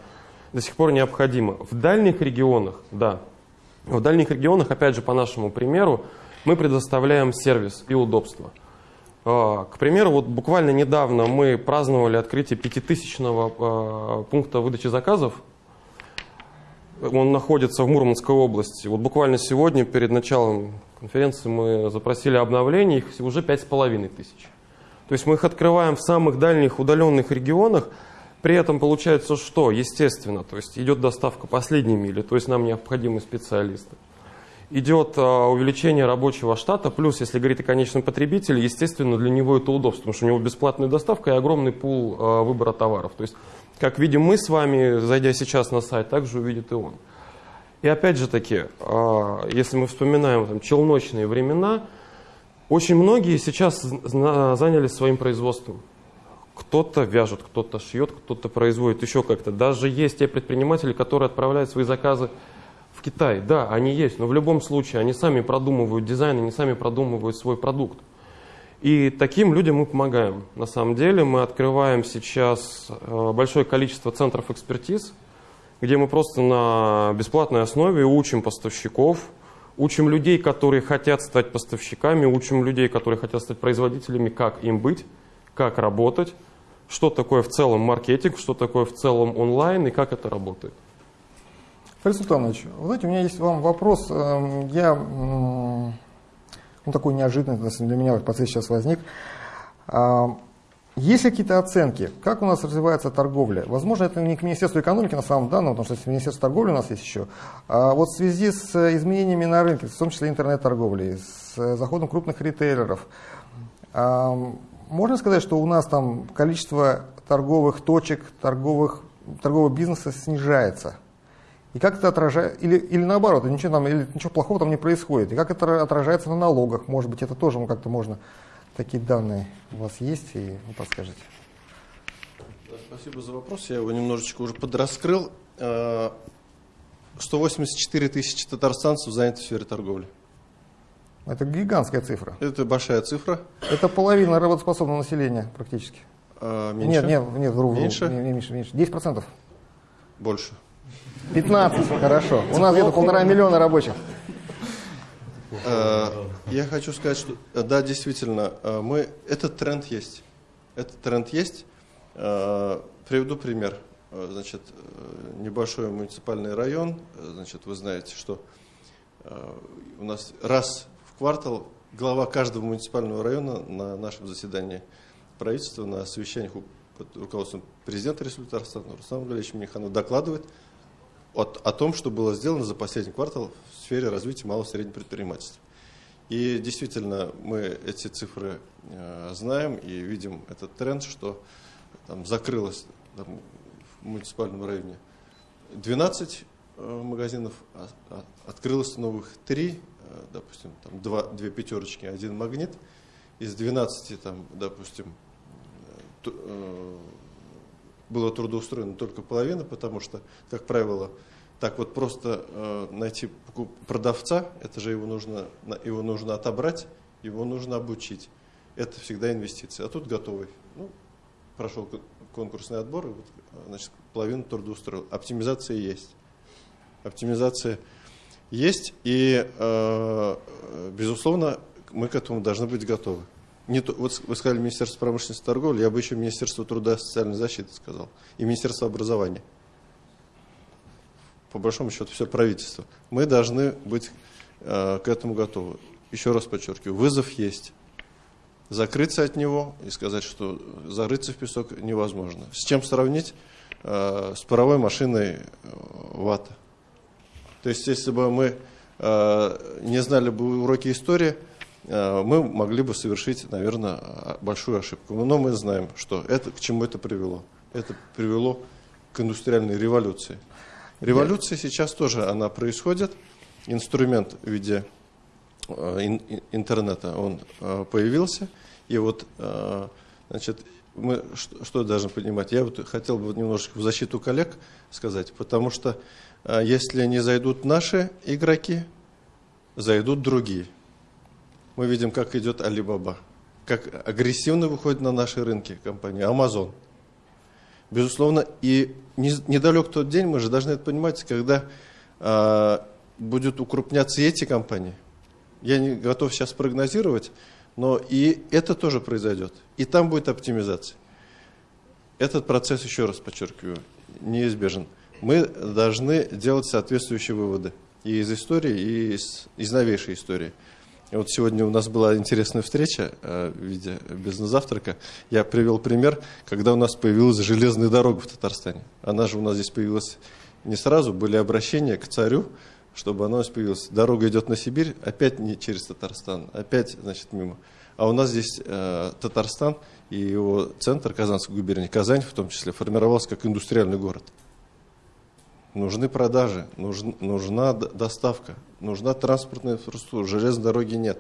до сих пор необходимо. В дальних регионах, да, в дальних регионах, опять же, по нашему примеру, мы предоставляем сервис и удобство. А, к примеру, вот буквально недавно мы праздновали открытие пятитысячного а, пункта выдачи заказов. Он находится в Мурманской области. Вот буквально сегодня, перед началом конференции, мы запросили обновление, их уже пять с половиной тысяч. То есть мы их открываем в самых дальних удаленных регионах, при этом получается что? Естественно, то есть идет доставка последней мили, то есть нам необходимы специалисты идет а, увеличение рабочего штата, плюс, если говорить о конечном потребителе, естественно, для него это удобство, потому что у него бесплатная доставка и огромный пул а, выбора товаров. То есть, как видим мы с вами, зайдя сейчас на сайт, также увидит и он. И опять же таки, а, если мы вспоминаем там, челночные времена, очень многие сейчас занялись своим производством. Кто-то вяжет, кто-то шьет, кто-то производит еще как-то. Даже есть те предприниматели, которые отправляют свои заказы в Китае, да, они есть, но в любом случае они сами продумывают дизайн, они сами продумывают свой продукт. И таким людям мы помогаем. На самом деле мы открываем сейчас э, большое количество центров экспертиз, где мы просто на бесплатной основе учим поставщиков, учим людей, которые хотят стать поставщиками, учим людей, которые хотят стать производителями, как им быть, как работать, что такое в целом маркетинг, что такое в целом онлайн и как это работает. Фарид Султанович, вы знаете, у меня есть вам вопрос. Эм, я, ну, такой неожиданный для меня в процессе сейчас возник. А, есть ли какие-то оценки, как у нас развивается торговля? Возможно, это не к Министерству экономики на самом деле, потому что Министерство торговли у нас есть еще. А вот в связи с изменениями на рынке, в том числе интернет-торговли, с заходом крупных ритейлеров, а, можно сказать, что у нас там количество торговых точек, торговых, торгового бизнеса снижается? И как это отражает, или, или наоборот, ничего, там, или ничего плохого там не происходит. И как это отражается на налогах, может быть, это тоже как-то можно такие данные у вас есть, и вы подскажете. Спасибо за вопрос. Я его немножечко уже подраскрыл. 184 тысячи татарстанцев заняты в сфере торговли. Это гигантская цифра. Это большая цифра. Это половина работоспособного населения практически. А, меньше? Нет, нет, нет, вру, вру. Меньше? Не, меньше, меньше. 10%. Больше. 15, хорошо. У нас где-то полтора миллиона рабочих. А, я хочу сказать, что да, действительно, а, мы, этот тренд есть. Этот тренд есть. А, приведу пример. Значит, небольшой муниципальный район, значит, вы знаете, что у нас раз квартал глава каждого муниципального района на нашем заседании правительства, на совещаниях под руководством президента Республики Татарстан Руслана Валерьевича Миниханова докладывает о, о том, что было сделано за последний квартал в сфере развития малого среднего предпринимательства. И действительно, мы эти цифры э, знаем и видим этот тренд, что там закрылось там, в муниципальном районе 12 э, магазинов, а, а, открылось новых 3, э, допустим, там 2, 2 пятерочки, один магнит. Из 12, там, допустим, э, было трудоустроено только половина, потому что, как правило, так вот просто э, найти продавца, это же его нужно, его нужно отобрать, его нужно обучить. Это всегда инвестиции. А тут готовый. Ну, прошел конкурсный отбор, и вот, значит, половину трудоустроил. Оптимизация есть. Оптимизация есть, и, э, безусловно, мы к этому должны быть готовы. Не то, вот вы сказали Министерство промышленности и торговли, я бы еще Министерство труда и социальной защиты сказал, и Министерство образования по большому счету все правительство. Мы должны быть э, к этому готовы. Еще раз подчеркиваю, вызов есть. Закрыться от него и сказать, что зарыться в песок невозможно. С чем сравнить? Э, с паровой машиной э, ВАТа. То есть, если бы мы э, не знали бы уроки истории, э, мы могли бы совершить, наверное, большую ошибку. Но мы знаем, что это, к чему это привело. Это привело к индустриальной революции. Революция сейчас тоже она происходит. Инструмент в виде э, интернета он появился. И вот, значит, мы что, что должны понимать? Я вот хотел бы немножечко в защиту коллег сказать, потому что если не зайдут наши игроки, зайдут другие. Мы видим, как идет Alibaba, как агрессивно выходит на наши рынки компания Amazon – Безусловно, и недалек тот день, мы же должны это понимать, когда э, будут укрупняться эти компании. Я не готов сейчас прогнозировать, но и это тоже произойдет. И там будет оптимизация. Этот процесс, еще раз подчеркиваю, неизбежен. Мы должны делать соответствующие выводы и из истории, и из, из новейшей истории. Вот сегодня у нас была интересная встреча э, в виде бизнес-завтрака. Я привел пример, когда у нас появилась железная дорога в Татарстане. Она же у нас здесь появилась не сразу, были обращения к царю, чтобы она у нас появилась. Дорога идет на Сибирь, опять не через Татарстан, опять, значит, мимо. А у нас здесь э, Татарстан и его центр, Казанской губернии, Казань в том числе, формировался как индустриальный город. Нужны продажи, нужна, нужна доставка, нужна транспортная инфраструктура, железной дороги нет.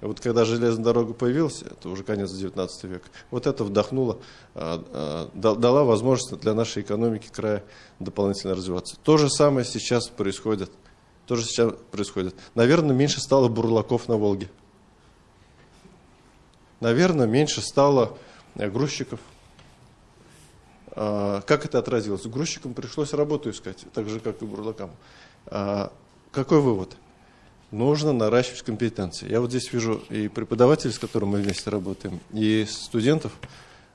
Вот когда железная дорога появилась, это уже конец 19 века, вот это вдохнуло, а, а, дала возможность для нашей экономики края дополнительно развиваться. То же самое сейчас происходит. То же сейчас происходит. Наверное, меньше стало бурлаков на Волге. Наверное, меньше стало э, грузчиков как это отразилось? Грузчикам пришлось работу искать, так же, как и бурлакам. А, какой вывод? Нужно наращивать компетенции. Я вот здесь вижу и преподавателей, с которыми мы вместе работаем, и студентов,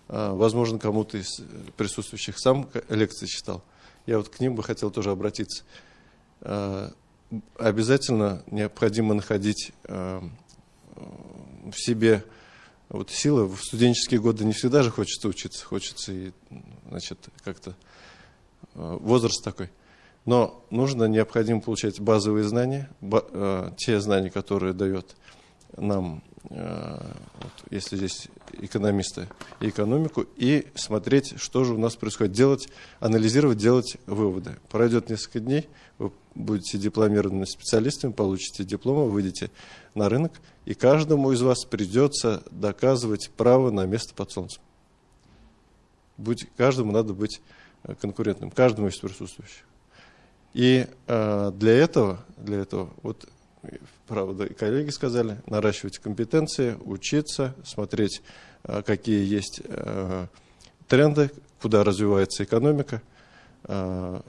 а, возможно, кому-то из присутствующих сам лекции читал. Я вот к ним бы хотел тоже обратиться. Обязательно необходимо находить в себе вот сила в студенческие годы не всегда же хочется учиться, хочется и, значит, как-то э, возраст такой. Но нужно, необходимо получать базовые знания, э, те знания, которые дает нам вот, если здесь экономисты, и экономику, и смотреть, что же у нас происходит, делать, анализировать, делать выводы. Пройдет несколько дней, вы будете дипломированными специалистами, получите дипломы, выйдете на рынок, и каждому из вас придется доказывать право на место под солнцем. Будь, каждому надо быть э, конкурентным, каждому из присутствующих. И э, для этого, для этого, вот правда, и коллеги сказали, наращивать компетенции, учиться, смотреть, э, какие есть э, тренды, куда развивается экономика. Э,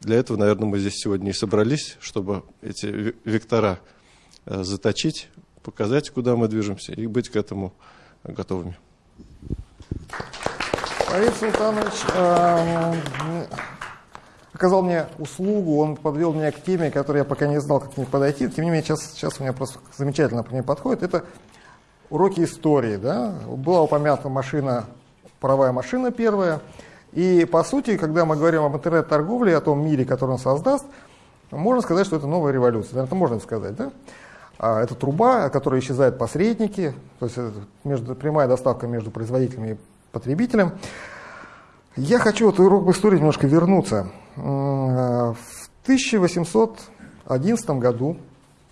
для этого, наверное, мы здесь сегодня и собрались, чтобы эти вектора заточить, показать, куда мы движемся, и быть к этому готовыми. Фарид Султанович э, оказал мне услугу, он подвел меня к теме, которой я пока не знал, как к ней подойти. Тем не менее, сейчас, сейчас у меня просто замечательно по ней подходит. Это уроки истории. Да? Была упомянута машина, паровая машина первая. И, по сути, когда мы говорим об интернет-торговле, о том мире, который он создаст, можно сказать, что это новая революция. Наверное, это можно сказать, да? А это труба, которая исчезает посредники, то есть это между, прямая доставка между производителями и потребителем. Я хочу вот урок в истории немножко вернуться. В 1811 году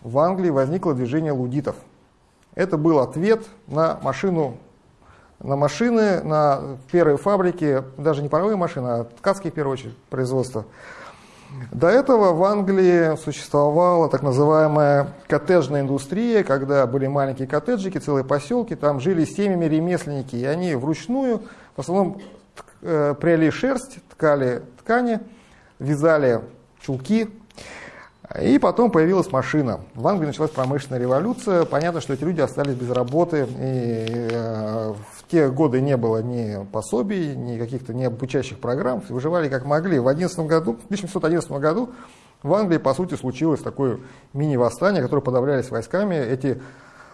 в Англии возникло движение лудитов. Это был ответ на машину, на машины, на первые фабрики, даже не паровые машины, а ткацкие, в первую очередь, производства. До этого в Англии существовала так называемая коттеджная индустрия, когда были маленькие коттеджики, целые поселки, там жили семьями ремесленники, и они вручную в основном э, пряли шерсть, ткали ткани, вязали чулки, и потом появилась машина. В Англии началась промышленная революция. Понятно, что эти люди остались без работы. И э, в те годы не было ни пособий, ни каких-то ни обучающих программ. Выживали как могли. В 11 году, в 1911 году в Англии, по сути, случилось такое мини-восстание, которое подавлялись войсками. Эти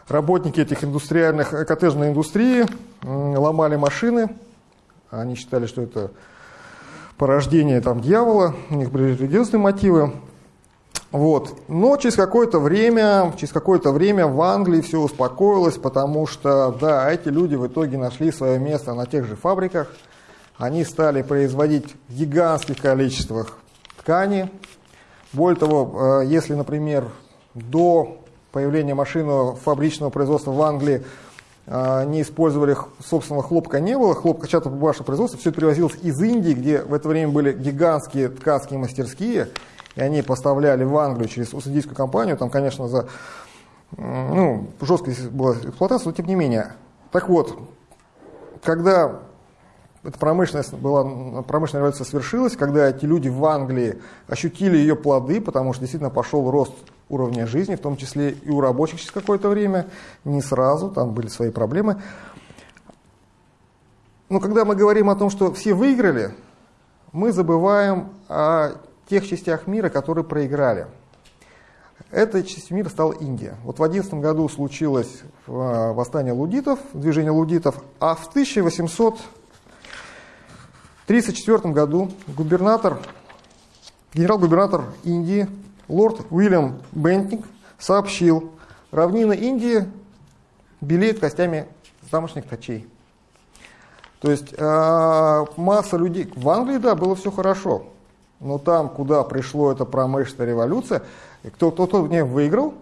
работники этих индустриальных, э, коттеджной индустрии ломали машины. Они считали, что это порождение там, дьявола, у них были религиозные мотивы. Вот. Но через какое-то время, через какое-то время в Англии все успокоилось, потому что, да, эти люди в итоге нашли свое место на тех же фабриках. Они стали производить в гигантских количествах ткани. Более того, э, если, например, до появления машины фабричного производства в Англии не использовали собственного хлопка не было, хлопкочато-бумажного производства, все это привозилось из Индии, где в это время были гигантские ткацкие мастерские, и они поставляли в Англию через Уссурийскую компанию, там, конечно, за ну, жесткая была эксплуатация, но тем не менее. Так вот, когда эта промышленность была, промышленная революция свершилась, когда эти люди в Англии ощутили ее плоды, потому что действительно пошел рост уровня жизни, в том числе и у рабочих через какое-то время, не сразу, там были свои проблемы. Но когда мы говорим о том, что все выиграли, мы забываем о тех частях мира, которые проиграли. Этой частью мира стала Индия. Вот в 11 году случилось э, восстание лудитов, движение лудитов, а в 1834 году губернатор, генерал-губернатор Индии лорд Уильям Бентинг сообщил, равнина Индии белеет костями тамошних точей. То есть э, масса людей... В Англии, да, было все хорошо. Но там, куда пришло эта промышленная революция, кто-то кто в ней выиграл,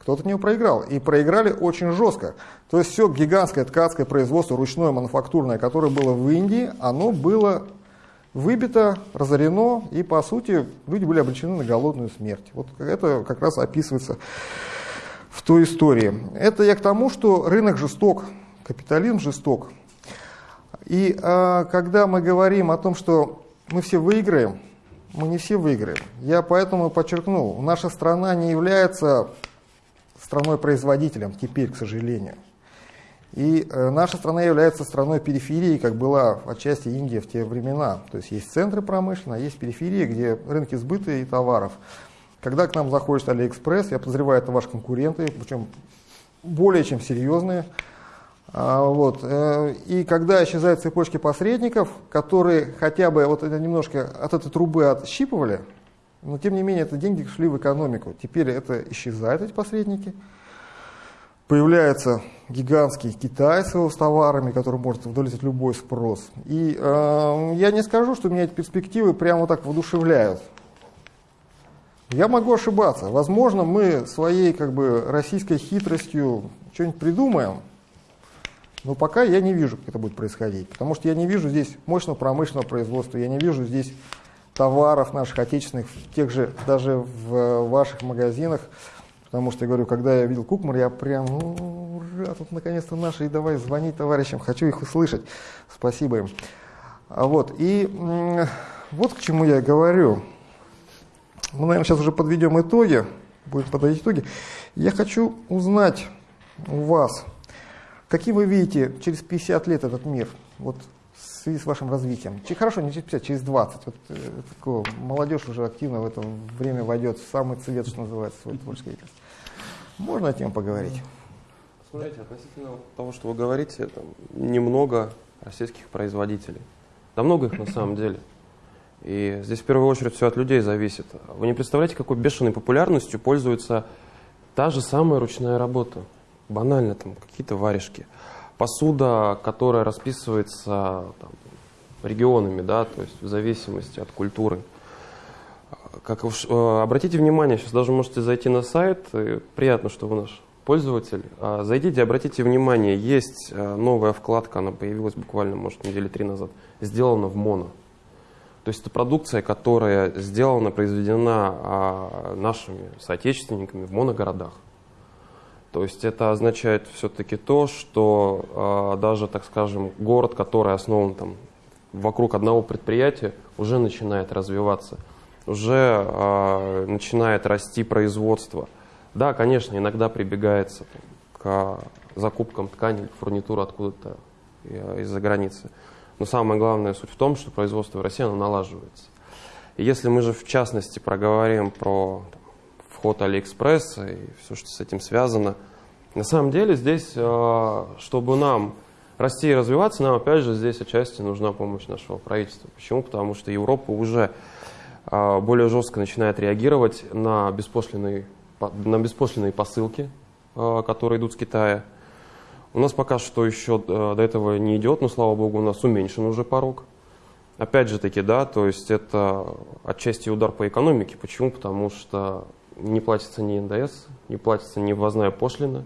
кто-то в нее проиграл. И проиграли очень жестко. То есть все гигантское ткацкое производство, ручное, мануфактурное, которое было в Индии, оно было выбито, разорено, и, по сути, люди были обречены на голодную смерть. Вот это как раз описывается в той истории. Это я к тому, что рынок жесток, капитализм жесток. И а, когда мы говорим о том, что мы все выиграем, мы не все выиграем. Я поэтому подчеркнул, наша страна не является страной-производителем теперь, к сожалению. И э, наша страна является страной периферии, как была отчасти Индия в те времена. То есть есть центры промышленные, а есть периферии, где рынки сбыта и товаров. Когда к нам заходит Алиэкспресс, я подозреваю, это ваши конкуренты, причем более чем серьезные. А, вот. Э, и когда исчезают цепочки посредников, которые хотя бы вот это немножко от этой трубы отщипывали, но тем не менее это деньги шли в экономику. Теперь это исчезают, эти посредники. Появляется гигантский Китай с его товарами, который может удовлетворить любой спрос. И э, я не скажу, что меня эти перспективы прямо так воодушевляют. Я могу ошибаться. Возможно, мы своей как бы российской хитростью что-нибудь придумаем, но пока я не вижу, как это будет происходить. Потому что я не вижу здесь мощного промышленного производства, я не вижу здесь товаров наших отечественных, тех же, даже в ваших магазинах. Потому что, я говорю, когда я видел Кукмар, я прям, ура, тут наконец-то наши, и давай звонить товарищам, хочу их услышать. Спасибо им. А вот, и вот к чему я говорю. Мы, наверное, сейчас уже подведем итоги, будем подводить итоги. Я хочу узнать у вас, каким вы видите через 50 лет этот мир, вот в связи с вашим развитием? Хорошо, не через 50, через 20. Вот, э, такое, молодежь уже активно в это время войдет в самый цвет, что называется, свой творческий деятельность. Можно о тем поговорить? Смотрите, относительно того, что вы говорите, там немного российских производителей. Да много их на самом деле. И здесь в первую очередь все от людей зависит. Вы не представляете, какой бешеной популярностью пользуется та же самая ручная работа. Банально там какие-то варежки. Посуда, которая расписывается там, регионами, да, то есть в зависимости от культуры. Как э, обратите внимание, сейчас даже можете зайти на сайт, приятно, что вы наш пользователь. А, зайдите, обратите внимание, есть э, новая вкладка, она появилась буквально, может, недели три назад, сделана в моно. То есть это продукция, которая сделана, произведена а, нашими соотечественниками в моногородах. То есть это означает все-таки то, что а, даже, так скажем, город, который основан там, вокруг одного предприятия, уже начинает развиваться, уже а, начинает расти производство. Да, конечно, иногда прибегается там, к закупкам ткани, фурнитуры откуда-то э, из-за границы. Но самая главная суть в том, что производство в России оно налаживается. И если мы же в частности проговорим про там, вход Алиэкспресса и все, что с этим связано, на самом деле здесь, э, чтобы нам расти и развиваться, нам опять же здесь отчасти нужна помощь нашего правительства. Почему? Потому что Европа уже э, более жестко начинает реагировать на беспошлиные, на беспошлиные посылки, э, которые идут с Китая. У нас пока что еще до этого не идет, но, слава богу, у нас уменьшен уже порог. Опять же таки, да, то есть это отчасти удар по экономике. Почему? Потому что не платится ни НДС, не платится ни ввозная пошлина.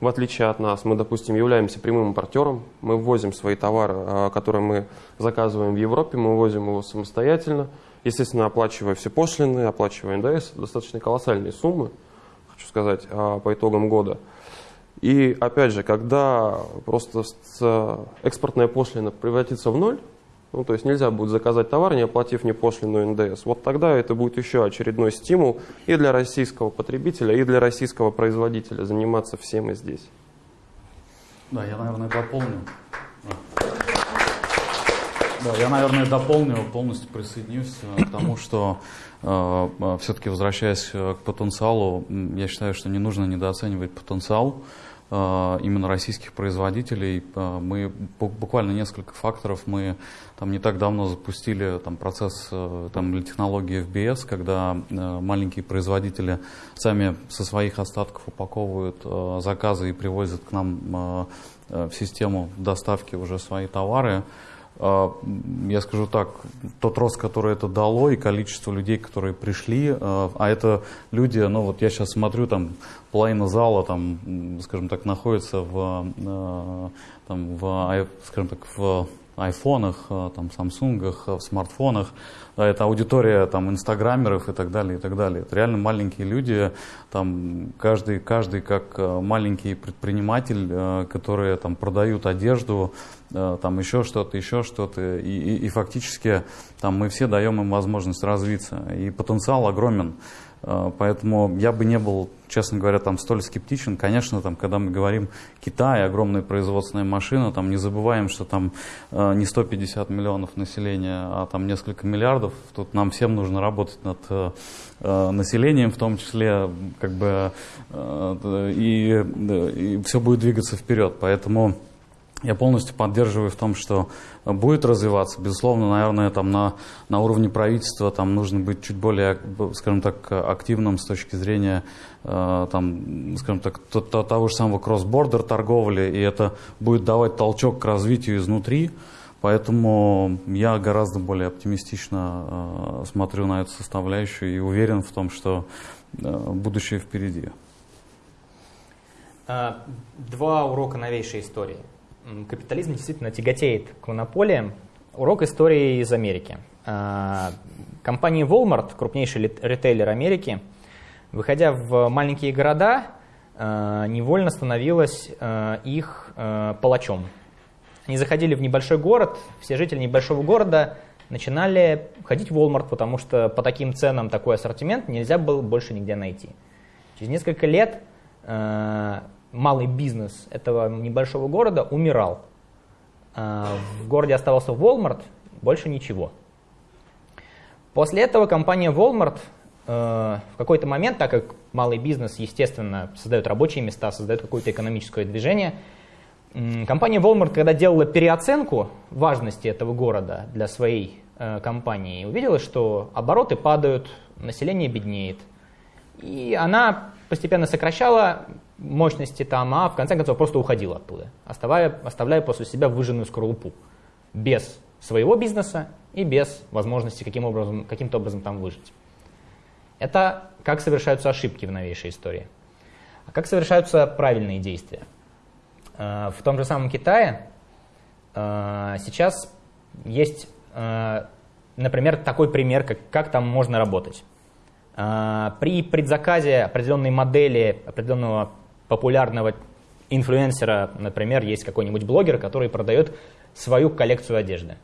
В отличие от нас, мы, допустим, являемся прямым импортером, мы ввозим свои товары, э, которые мы заказываем в Европе, мы ввозим его самостоятельно, естественно, оплачивая все пошлины, оплачивая НДС, достаточно колоссальные суммы, хочу сказать, э, по итогам года – и опять же, когда просто экспортная пошлина превратится в ноль, ну, то есть нельзя будет заказать товар, не оплатив ни пошлину НДС. Вот тогда это будет еще очередной стимул и для российского потребителя, и для российского производителя заниматься всем и здесь. Да, я, наверное, дополню. Да, я, наверное, дополню, полностью присоединюсь э, к тому, что э, э все-таки возвращаясь э, к потенциалу, я считаю, что не нужно недооценивать потенциал. Э, именно российских производителей. Э, мы буквально несколько факторов. Мы там не так давно запустили там, процесс э, там, или технологии FBS, когда маленькие производители сами со своих остатков упаковывают заказы и привозят к нам в систему доставки уже свои товары. А, я скажу так, тот рост, который это дало, и количество людей, которые пришли, а, а это люди, ну вот я сейчас смотрю, там половина зала, там, скажем так, находится в, а, там, в, скажем так, в айфонах, там, самсунгах, в смартфонах. Это аудитория там, инстаграмеров и так далее, и так далее. Это реально маленькие люди, там, каждый, каждый как маленький предприниматель, которые там, продают одежду, там еще что-то, еще что-то. И, и, и фактически там мы все даем им возможность развиться. И потенциал огромен. Э, поэтому я бы не был, честно говоря, там столь скептичен. Конечно, там, когда мы говорим Китай, огромная производственная машина, там не забываем, что там э, не 150 миллионов населения, а там несколько миллиардов. Тут нам всем нужно работать над населением, в том числе, как бы, и, и все будет двигаться вперед. Поэтому я полностью поддерживаю в том, что будет развиваться. Безусловно, наверное, там на, на уровне правительства там нужно быть чуть более, скажем так, активным с точки зрения э, там, скажем так, то, то, того же самого кросс-бордер торговли, и это будет давать толчок к развитию изнутри. Поэтому я гораздо более оптимистично э, смотрю на эту составляющую и уверен в том, что э, будущее впереди. А, два урока новейшей истории капитализм действительно тяготеет к монополиям. Урок истории из Америки. А, компания Walmart, крупнейший ритейлер Америки, выходя в маленькие города, а, невольно становилась а, их палачом. Они заходили в небольшой город, все жители небольшого города начинали ходить в Walmart, потому что по таким ценам такой ассортимент нельзя было больше нигде найти. Через несколько лет малый бизнес этого небольшого города умирал. А, в городе оставался Walmart, больше ничего. После этого компания Walmart э, в какой-то момент, так как малый бизнес, естественно, создает рабочие места, создает какое-то экономическое движение, компания Walmart, когда делала переоценку важности этого города для своей э, компании, увидела, что обороты падают, население беднеет. И она постепенно сокращала мощности там, а в конце концов просто уходила оттуда, оставляя, оставляя после себя выжженную скорлупу, без своего бизнеса и без возможности каким образом, каким-то образом там выжить. Это как совершаются ошибки в новейшей истории. А как совершаются правильные действия? Э, в том же самом Китае э, сейчас есть, э, например, такой пример, как, как там можно работать. При предзаказе определенной модели, определенного популярного инфлюенсера, например, есть какой-нибудь блогер, который продает свою коллекцию одежды.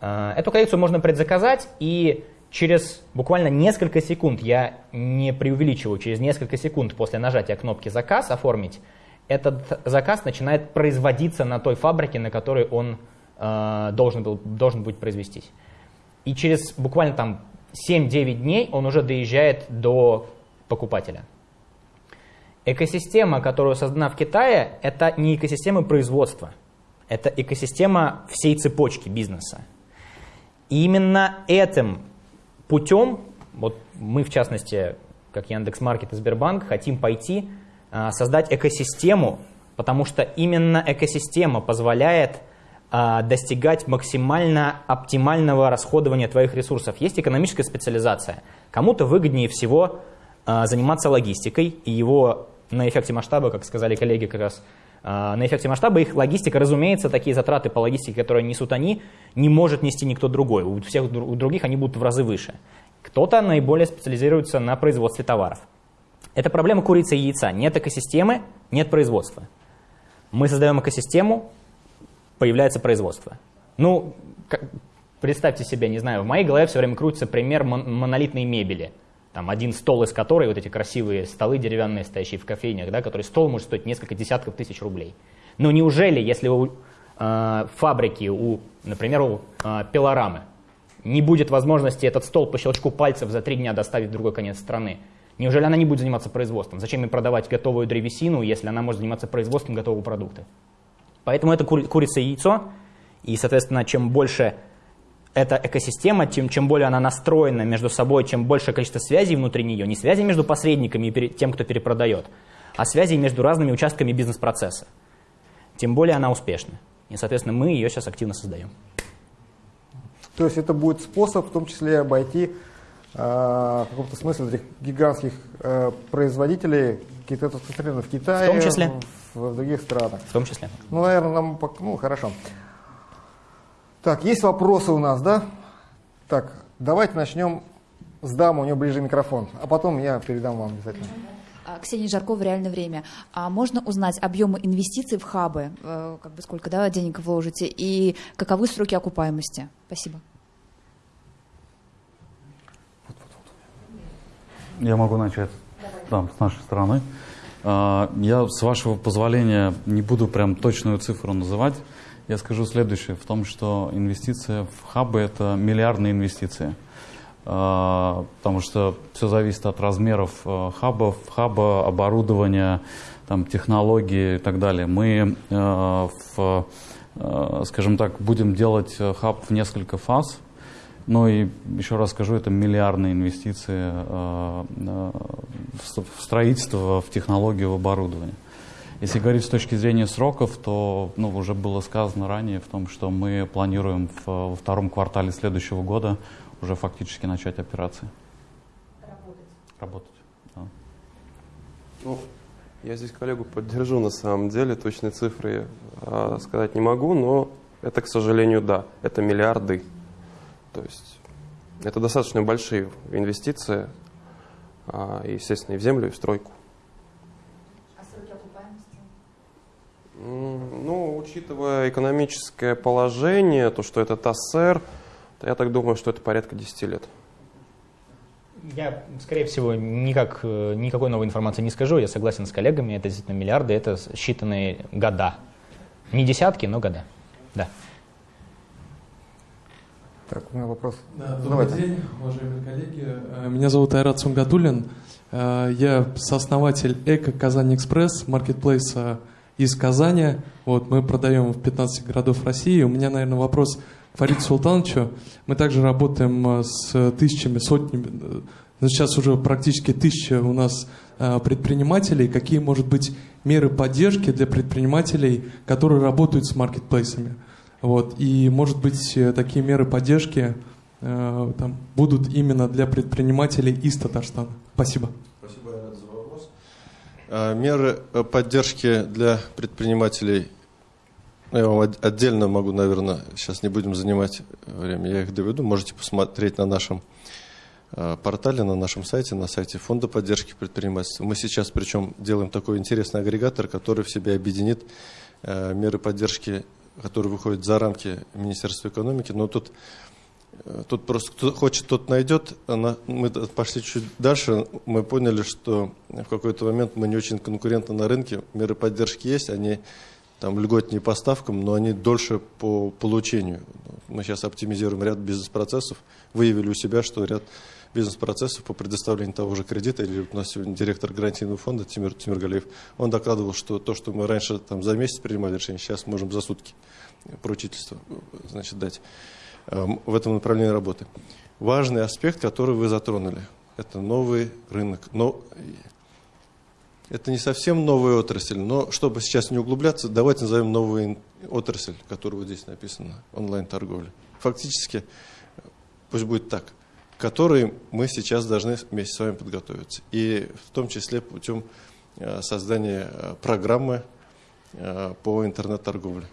А, эту коллекцию можно предзаказать, и через буквально несколько секунд, я не преувеличиваю, через несколько секунд после нажатия кнопки «Заказ» оформить, этот заказ начинает производиться на той фабрике, на которой он э, должен, был, должен будет произвестись. И через буквально там 7-9 дней он уже доезжает до покупателя. Экосистема, которая создана в Китае, это не экосистема производства, это экосистема всей цепочки бизнеса. И именно этим путем, вот мы в частности, как Яндекс.Маркет и Сбербанк, хотим пойти, а, создать экосистему, потому что именно экосистема позволяет а, достигать максимально оптимального расходования твоих ресурсов. Есть экономическая специализация. Кому-то выгоднее всего заниматься логистикой и его на эффекте масштаба, как сказали коллеги как раз, а, на эффекте масштаба их логистика, разумеется, такие затраты по логистике, которые несут они, не может нести никто другой. У всех у других они будут в разы выше. Кто-то наиболее специализируется на производстве товаров. Это проблема курицы и яйца. Нет экосистемы, нет производства. Мы создаем экосистему, появляется производство. Ну, представьте себе, не знаю, в моей голове все время крутится пример монолитной мебели – там один стол из которой, вот эти красивые столы деревянные, стоящие в кофейнях, да, который стол может стоить несколько десятков тысяч рублей. Но неужели, если у э, фабрики, у, например, у э, пилорамы, не будет возможности этот стол по щелчку пальцев за три дня доставить в другой конец страны, неужели она не будет заниматься производством? Зачем им продавать готовую древесину, если она может заниматься производством готового продукта? Поэтому это кури курица и яйцо, и, соответственно, чем больше эта экосистема, чем, чем более она настроена между собой, чем большее количество связей внутри нее, не связей между посредниками и тем, кто перепродает, а связей между разными участками бизнес-процесса, тем более она успешна. И, соответственно, мы ее сейчас активно создаем. То есть это будет способ в том числе обойти э, в каком-то смысле этих гигантских э, производителей, какие-то в Китае, в, том числе. В, в других странах. В том числе. Ну, наверное, нам, ну, хорошо. Так, есть вопросы у нас, да? Так, давайте начнем с дамы, у нее ближе микрофон, а потом я передам вам обязательно. А, Ксения Жаркова, реальное время. А можно узнать объемы инвестиций в хабы, э, как бы сколько да, денег вложите, и каковы сроки окупаемости? Спасибо. Я могу начать да, с нашей стороны. А, я, с вашего позволения, не буду прям точную цифру называть. Я скажу следующее, в том, что инвестиция в хабы – это миллиардные инвестиции. потому что все зависит от размеров хабов, хаба, оборудования, там, технологии и так далее. Мы, в, скажем так, будем делать хаб в несколько фаз. Ну и еще раз скажу, это миллиардные инвестиции в строительство, в технологию, в оборудование. Если говорить с точки зрения сроков, то ну, уже было сказано ранее в том, что мы планируем в, во втором квартале следующего года уже фактически начать операции. Работать. Работать, да. Ну, я здесь коллегу поддержу на самом деле. Точные цифры э, сказать не могу, но это, к сожалению, да. Это миллиарды. То есть это достаточно большие инвестиции, э, естественно, и в землю, и в стройку. Ну, учитывая экономическое положение, то, что это ТАССР, то я так думаю, что это порядка 10 лет. Я, скорее всего, никак, э, никакой новой информации не скажу. Я согласен с коллегами, это действительно миллиарды, это считанные года. Не десятки, но года. Да. Так, у меня вопрос. Да, добрый Давайте. день, уважаемые коллеги. Э, меня зовут Айрат Сунгадулин. Э, я сооснователь Эко Казань Экспресс, маркетплейса из Казани. Вот, мы продаем в 15 городов России. У меня, наверное, вопрос к Фарид Султановичу. Мы также работаем э, с тысячами, сотнями, э, сейчас уже практически тысяча у нас э, предпринимателей. Какие, может быть, меры поддержки для предпринимателей, которые работают с маркетплейсами? Вот. И, может быть, такие меры поддержки там, будут именно для предпринимателей из Татарстана. Спасибо. А, меры э, поддержки для предпринимателей, ну, я вам отдельно могу, наверное, сейчас не будем занимать время, я их доведу. Можете посмотреть на нашем э, портале, на нашем сайте, на сайте Фонда поддержки предпринимательства. Мы сейчас причем делаем такой интересный агрегатор, который в себе объединит э, меры поддержки, которые выходят за рамки Министерства экономики. Но тут Э, тут просто кто хочет, тот найдет. Она, мы пошли чуть дальше, мы поняли, что в какой-то момент мы не очень конкурентны на рынке. Меры поддержки есть, они там льготнее поставкам, но они дольше по получению. Мы сейчас оптимизируем ряд бизнес-процессов, выявили у себя, что ряд бизнес-процессов по предоставлению того же кредита, или у нас сегодня директор гарантийного фонда Тимир, Тимир Галиев, он докладывал, что то, что мы раньше там, за месяц принимали решение, сейчас можем за сутки поручительство значит, дать. Эм, в этом направлении работы. Важный аспект, который вы затронули, это новый рынок. Но это не совсем новая отрасль, но чтобы сейчас не углубляться, давайте назовем новую отрасль, которая вот здесь написана, онлайн-торговля. Фактически, пусть будет так, которой мы сейчас должны вместе с вами подготовиться. И в том числе путем э, создания э, программы э, по интернет-торговле.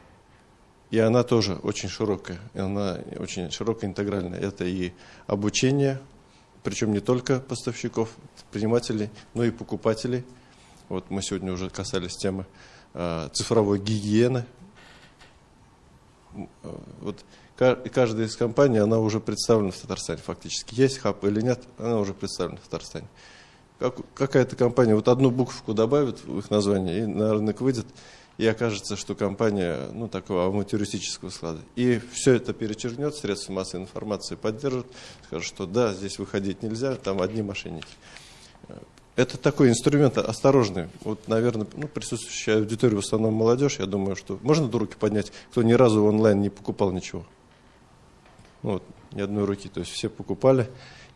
И она тоже очень широкая, она очень широкая, интегральная. Это и обучение, причем не только поставщиков, предпринимателей, но и покупателей. Вот мы сегодня уже касались темы э, цифровой гигиены. Вот каждая из компаний, она уже представлена в Татарстане фактически. Есть хаб или нет, она уже представлена в Татарстане. Как, какая-то компания вот одну букву добавит в их название и на рынок выйдет, и окажется, что компания ну, такого авантюристического склада. И все это перечеркнет, средства массовой информации поддержат, скажут, что да, здесь выходить нельзя, там одни мошенники. Это такой инструмент осторожный. Вот, наверное, ну, присутствующая аудитория в основном молодежь, я думаю, что можно руки поднять, кто ни разу онлайн не покупал ничего. Ну, вот, ни одной руки, то есть все покупали.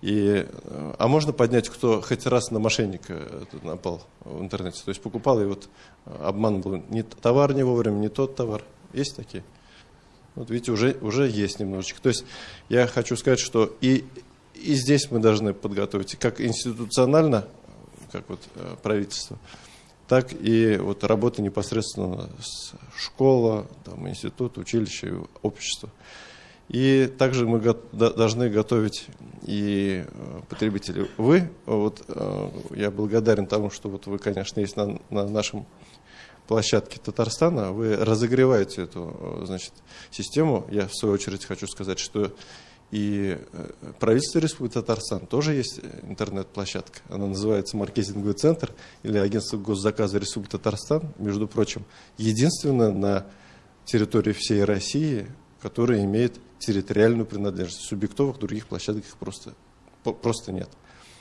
И, э, а можно поднять, кто хоть раз на мошенника напал в интернете, то есть покупал и вот обман был, не товар не вовремя, не тот товар. Есть такие? Вот видите, уже, уже есть немножечко. То есть я хочу сказать, что и, и здесь мы должны подготовить, как институционально, как вот э, правительство, так и вот работа непосредственно с школа, там, институт, училище, общество. И также мы го должны готовить и э, потребителей. Вы, вот э, я благодарен тому, что вот вы, конечно, есть на, на нашем площадке Татарстана, вы разогреваете эту э, значит, систему. Я, в свою очередь, хочу сказать, что и правительство Республики Татарстан тоже есть интернет-площадка. Она называется «Маркетинговый центр» или агентство госзаказа Республики Татарстан. Между прочим, единственное на территории всей России, которая имеет территориальную принадлежность. Субъектовых других площадок их просто просто нет.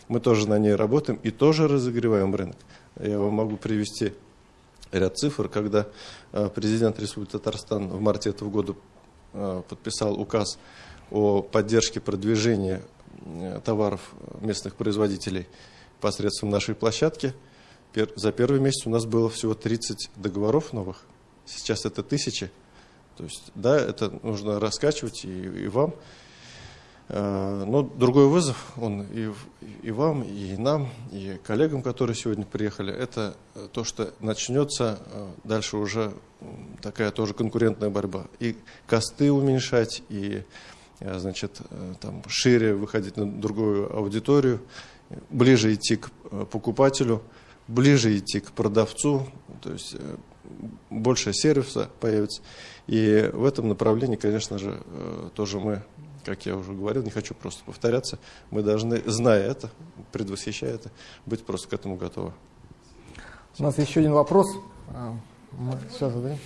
Мы тоже на ней работаем и тоже разогреваем рынок. Я вам могу привести ряд цифр, когда э, президент Республики Татарстан в марте этого года э, подписал указ о поддержке продвижения э, товаров местных производителей посредством нашей площадки. За первый месяц у нас было всего 30 договоров новых, сейчас это тысячи. То есть, да, это нужно раскачивать и, и вам. Э, но другой вызов, он и, и вам, и нам, и коллегам, которые сегодня приехали, это то, что начнется э, дальше уже такая тоже конкурентная борьба. И косты уменьшать, и э, значит, там, шире выходить на другую аудиторию, ближе идти к покупателю, ближе идти к продавцу, то есть больше сервиса появится. И в этом направлении, конечно же, тоже мы как я уже говорил, не хочу просто повторяться, мы должны, зная это, предвосхищая это, быть просто к этому готовы. У нас еще один вопрос. А, мы сейчас задаем.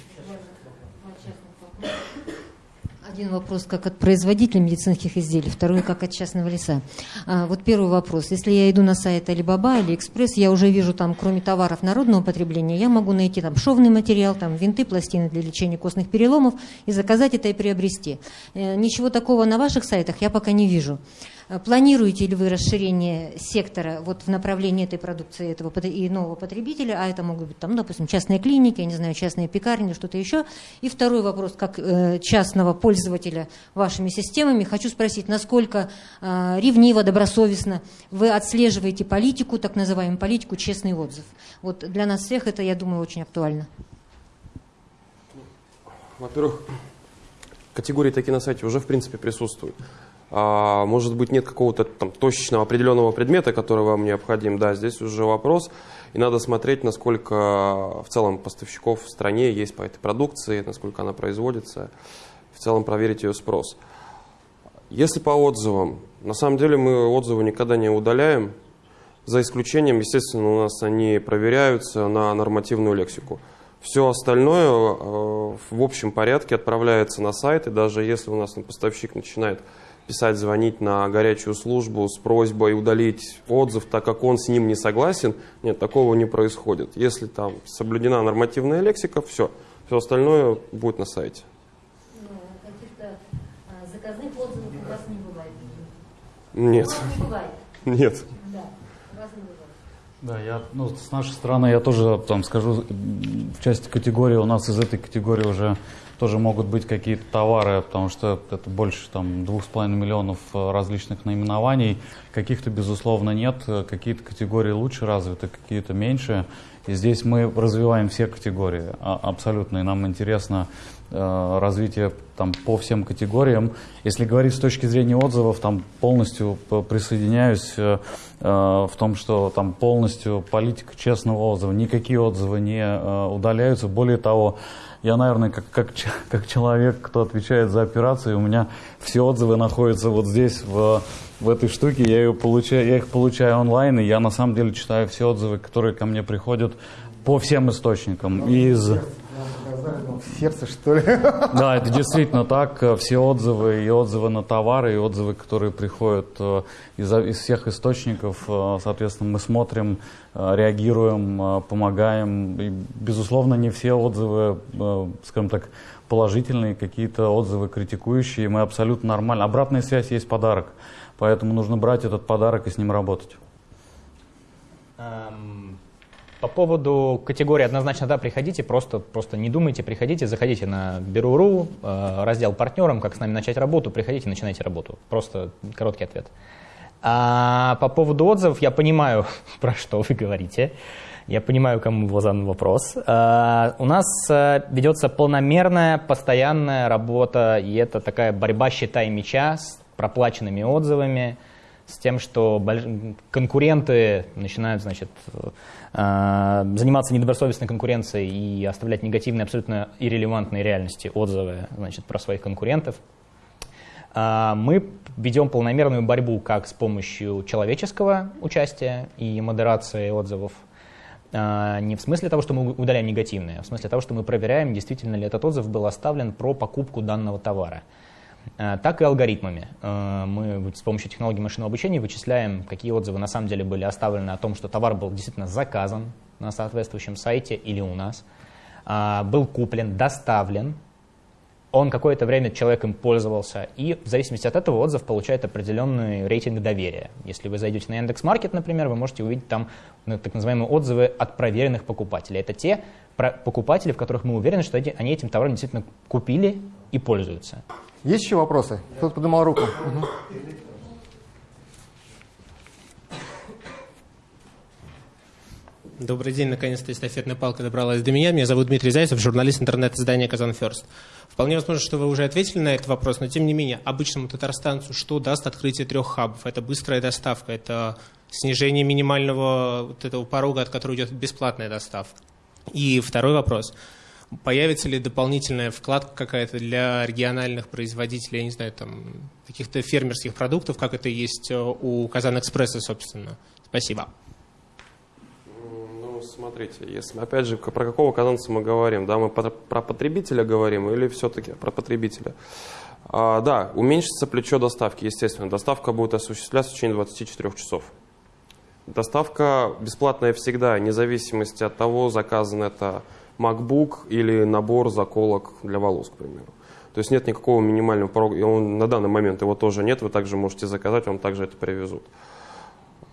Один вопрос как от производителя медицинских изделий, второй как от частного лица. А, вот первый вопрос. Если я иду на сайт Alibaba Экспресс, я уже вижу там, кроме товаров народного потребления, я могу найти там шовный материал, там винты, пластины для лечения костных переломов и заказать это и приобрести. Э, ничего такого на ваших сайтах я пока не вижу. Э, планируете ли вы расширение сектора вот в направлении этой продукции этого и нового потребителя, а это могут быть, там, допустим, частные клиники, я не знаю, частные пекарни, что-то еще. И второй вопрос, как э, частного пользователя вашими системами, хочу спросить, насколько э, ревниво, добросовестно вы отслеживаете политику, так называемую политику «честный отзыв». Вот для нас всех это, я думаю, очень актуально. Во-первых, категории такие на сайте уже, в принципе, присутствуют. А, может быть, нет какого-то там точечного определенного предмета, который вам необходим. Да, здесь уже вопрос. И надо смотреть, насколько в целом поставщиков в стране есть по этой продукции, насколько она производится. В целом проверить ее спрос. Если по отзывам, на самом деле мы отзывы никогда не удаляем, за исключением, естественно, у нас они проверяются на нормативную лексику. Все остальное э, в общем порядке отправляется на сайт, и даже если у нас поставщик начинает писать, звонить на горячую службу с просьбой удалить отзыв, так как он с ним не согласен. Нет, такого не происходит. Если там соблюдена нормативная лексика, все. Все остальное будет на сайте. Ну, каких-то а, заказных отзывов у вас не бывает? Нет. не бывает? Нет. Да, у вас не бывает. Да, я, ну, с нашей стороны я тоже там скажу, в части категории у нас из этой категории уже тоже могут быть какие-то товары, потому что это больше там двух с половиной миллионов э, различных наименований. Каких-то, безусловно, нет. Какие-то категории лучше развиты, какие-то меньше. И здесь мы развиваем все категории а, абсолютно. И нам интересно э, развитие там, по всем категориям. Если говорить с точки зрения отзывов, там полностью присоединяюсь э, э, в том, что там полностью политика честного отзыва. Никакие отзывы не э, удаляются. Более того, я, наверное, как, как, как человек, кто отвечает за операции, у меня все отзывы находятся вот здесь, в, в этой штуке. Я, ее получаю, я их получаю онлайн, и я на самом деле читаю все отзывы, которые ко мне приходят по всем источникам. Из... В сердце, что ли? Да, это действительно так. Все отзывы, и отзывы на товары, и отзывы, которые приходят э, из, из всех источников, э, соответственно, мы смотрим, э, реагируем, помогаем. И, безусловно, не все отзывы, скажем так, положительные, какие-то отзывы критикующие. Мы абсолютно нормально. Обратная связь есть подарок. Поэтому нужно брать этот подарок и с ним работать. Um по поводу категории однозначно да, приходите, просто, просто не думайте, приходите, заходите на Беру.ру, э, раздел партнерам, как с нами начать работу, приходите, начинайте работу. Просто короткий ответ. А по поводу отзывов я понимаю, про что вы говорите. Я понимаю, кому был задан вопрос. А, у нас э, ведется полномерная, постоянная работа, и это такая борьба щита и меча с проплаченными отзывами, с тем, что конкуренты начинают, значит, заниматься недобросовестной конкуренцией и оставлять негативные, абсолютно иррелевантные реальности отзывы, значит, про своих конкурентов. Э, мы ведем полномерную борьбу как с помощью человеческого участия и модерации отзывов, э, не в смысле того, что мы удаляем негативные, а в смысле того, что мы проверяем, действительно ли этот отзыв был оставлен про покупку данного товара. Так и алгоритмами. Мы с помощью технологии машинного обучения вычисляем, какие отзывы на самом деле были оставлены о том, что товар был действительно заказан на соответствующем сайте или у нас, был куплен, доставлен, он какое-то время человеком пользовался, и в зависимости от этого отзыв получает определенный рейтинг доверия. Если вы зайдете на Яндекс.Маркет, например, вы можете увидеть там ну, так называемые отзывы от проверенных покупателей. Это те покупатели, в которых мы уверены, что они этим товаром действительно купили и пользуются. Есть еще вопросы? Кто-то поднимал руку. Угу. Добрый день, наконец-то эстафетная палка добралась до меня. Меня зовут Дмитрий Зайцев, журналист интернет-издания «Казан Ферст». Вполне возможно, что вы уже ответили на этот вопрос, но тем не менее, обычному татарстанцу что даст открытие трех хабов? Это быстрая доставка, это снижение минимального вот этого порога, от которого идет бесплатная доставка. И второй вопрос. Появится ли дополнительная вкладка какая-то для региональных производителей, я не знаю, там, каких-то фермерских продуктов, как это есть у Казан Экспресса, собственно? Спасибо смотрите, если опять же про какого казанца мы говорим, да, мы про потребителя говорим или все-таки про потребителя? А, да, уменьшится плечо доставки, естественно. Доставка будет осуществляться в течение 24 часов. Доставка бесплатная всегда, вне зависимости от того, заказан это MacBook или набор заколок для волос, к примеру. То есть нет никакого минимального порога, и он, на данный момент его тоже нет, вы также можете заказать, вам также это привезут.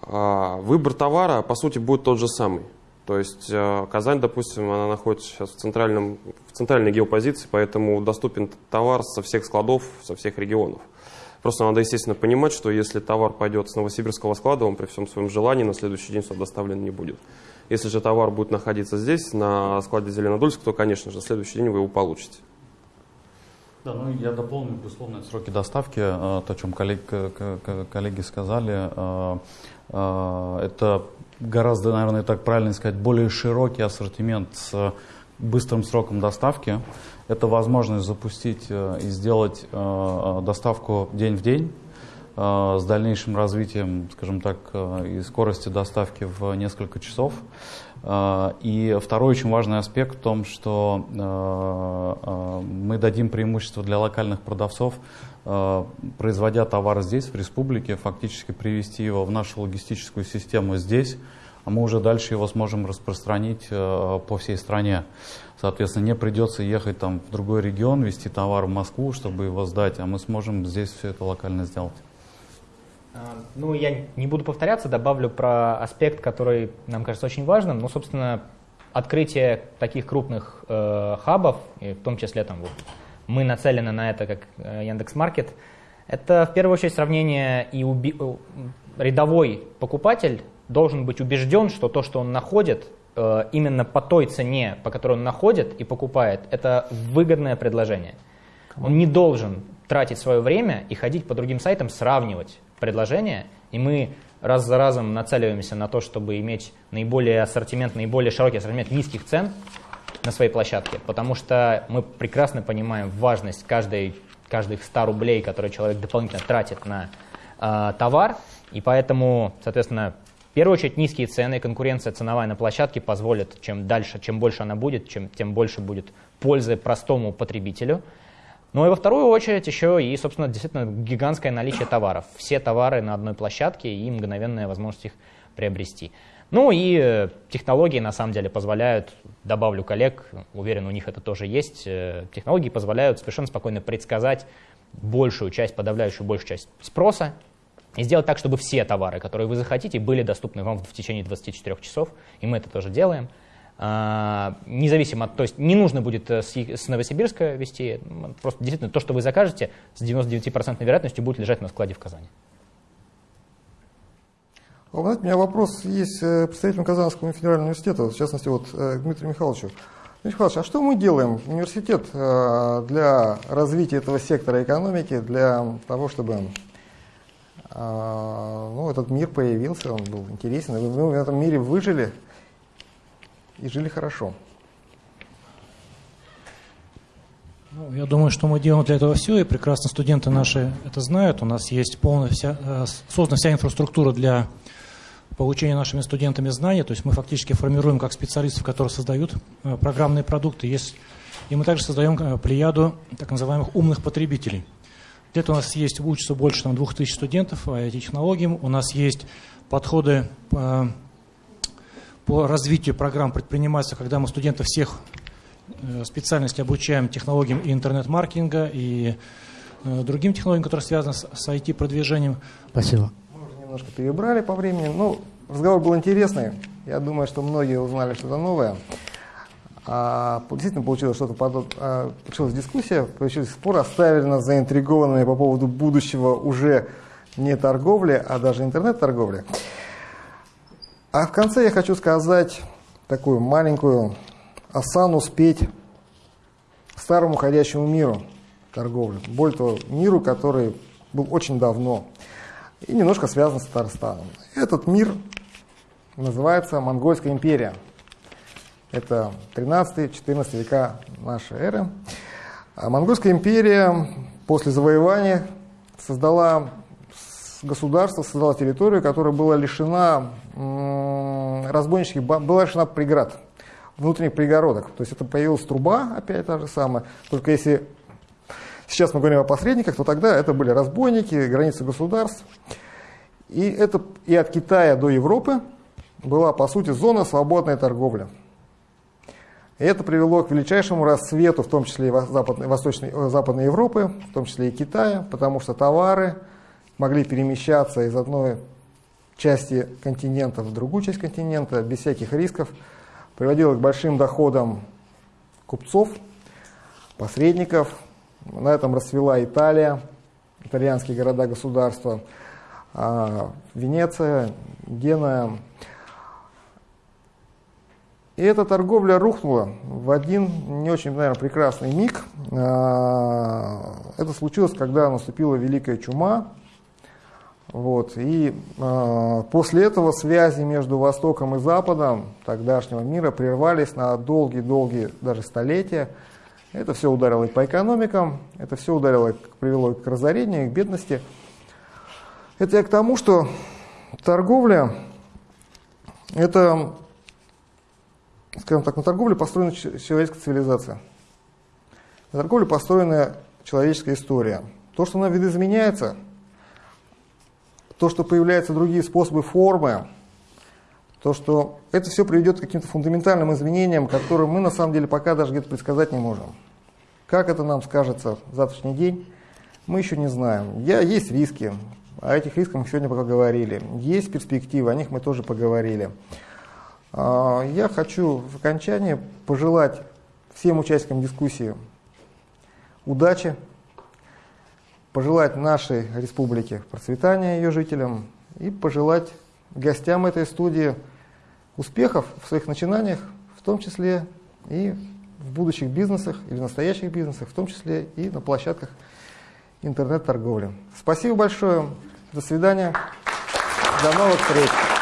А, выбор товара, по сути, будет тот же самый. То есть э, Казань, допустим, она находится сейчас в, центральном, в центральной геопозиции, поэтому доступен товар со всех складов, со всех регионов. Просто надо, естественно, понимать, что если товар пойдет с новосибирского склада, он при всем своем желании на следующий день сюда доставлен не будет. Если же товар будет находиться здесь, на складе Зеленодольск, то, конечно же, на следующий день вы его получите. Да, ну я дополню, безусловно, сроки доставки, э, то, о чем коллеги, коллеги сказали. Э, это гораздо, наверное, так правильно сказать, более широкий ассортимент с быстрым сроком доставки. Это возможность запустить э, и сделать э, э, доставку день в день с дальнейшим развитием, скажем так, и скорости доставки в несколько часов. И второй очень важный аспект в том, что мы дадим преимущество для локальных продавцов Э, производя товар здесь, в республике, фактически привести его в нашу логистическую систему здесь, а мы уже дальше его сможем распространить э, по всей стране. Соответственно, не придется ехать там в другой регион, вести товар в Москву, чтобы его сдать, а мы сможем здесь все это локально сделать. А, ну, я не буду повторяться, добавлю про аспект, который нам кажется очень важным. Ну, собственно, открытие таких крупных э, хабов, и в том числе там вот мы нацелены на это, как э, Яндекс.Маркет, это в первую очередь сравнение и уби... Э, рядовой покупатель должен быть убежден, что то, что он находит, э, именно по той цене, по которой он находит и покупает, это выгодное предложение. Он не должен тратить свое время и ходить по другим сайтам, сравнивать предложения, и мы раз за разом нацеливаемся на то, чтобы иметь наиболее ассортимент, наиболее широкий ассортимент низких цен, на своей площадке, потому что мы прекрасно понимаем важность каждой, каждых 100 рублей, которые человек дополнительно тратит на э, товар, и поэтому, соответственно, в первую очередь низкие цены, конкуренция ценовая на площадке позволит, чем дальше, чем больше она будет, чем, тем больше будет пользы простому потребителю. Ну и во вторую очередь еще и, собственно, действительно гигантское наличие товаров. Все товары на одной площадке и мгновенная возможность их приобрести. Ну и э, технологии на самом деле позволяют, добавлю коллег, уверен, у них это тоже есть, э, технологии позволяют совершенно спокойно предсказать большую часть, подавляющую большую часть спроса и сделать так, чтобы все товары, которые вы захотите, были доступны вам в течение 24 часов, и мы это тоже делаем. А, независимо от, то есть не нужно будет э, с, Новосибирска вести, просто действительно то, что вы закажете, с 99% вероятностью будет лежать на складе в Казани. У меня вопрос есть э, представителям Казанского федерального университета, в частности, вот э, Дмитрию Михайловичу. Дмитрий Михайлович, а что мы делаем, университет, для развития этого сектора экономики, для того, чтобы ну, этот мир появился, он был интересен, мы в этом мире выжили и жили хорошо? Ну, я думаю, что мы делаем для этого все, и прекрасно студенты наши это знают. У нас есть полная вся, создана вся инфраструктура для получения нашими студентами знаний, то есть мы фактически формируем как специалистов, которые создают э, программные продукты, есть, и мы также создаем э, плеяду так называемых умных потребителей. Где-то у нас есть, учатся больше там, 2000 студентов IT-технологиям. У нас есть подходы по, развитию программ предпринимательства, когда мы студентов всех э, специальностей обучаем технологиям и интернет-маркетинга, и э, другим технологиям, которые связаны с, IT-продвижением. Спасибо. Мы уже немножко перебрали по времени. Ну, разговор был интересный. Я думаю, что многие узнали что-то новое. А, действительно получилось что-то подобное. А, получилась дискуссия, получился спор, оставили нас заинтригованными по поводу будущего уже не торговли, а даже интернет-торговли. А в конце я хочу сказать такую маленькую осану спеть старому ходящему миру торговли. Более того, миру, который был очень давно и немножко связан с Татарстаном. Этот мир называется Монгольская империя. Это 13-14 века нашей эры. А Монгольская империя после завоевания создала государство, создала территорию, которая была лишена разбойнических, была лишена преград, внутренних пригородок. То есть это появилась труба, опять та же самая, только если сейчас мы говорим о посредниках, то тогда это были разбойники, границы государств. И, это, и от Китая до Европы была, по сути, зона свободной торговли. И это привело к величайшему расцвету, в том числе и Западной, Восточной, э, Западной Европы, в том числе и Китая, потому что товары могли перемещаться из одной части континента в другую часть континента без всяких рисков, приводило к большим доходам купцов, посредников. На этом расцвела Италия, итальянские города-государства, а, Венеция, Геная, и эта торговля рухнула в один не очень, наверное, прекрасный миг. А, это случилось, когда наступила Великая Чума. Вот. И э, после этого связи между Востоком и Западом тогдашнего мира прервались на долгие-долгие даже столетия. Это все ударило и по экономикам, это все ударило, привело к разорению, к бедности. Это я к тому, что торговля – это скажем так, на торговле построена человеческая цивилизация. На торговле построена человеческая история. То, что она видоизменяется, то, что появляются другие способы формы, то, что это все приведет к каким-то фундаментальным изменениям, которые мы на самом деле пока даже где-то предсказать не можем. Как это нам скажется в завтрашний день, мы еще не знаем. Я, есть риски, о этих рисках мы сегодня пока говорили. Есть перспективы, о них мы тоже поговорили. А, я хочу в окончании пожелать всем участникам дискуссии удачи, пожелать нашей республике процветания ее жителям и пожелать гостям этой студии успехов в своих начинаниях, в том числе и в будущих бизнесах или настоящих бизнесах, в том числе и на площадках интернет-торговли. Спасибо большое. До свидания. До новых встреч.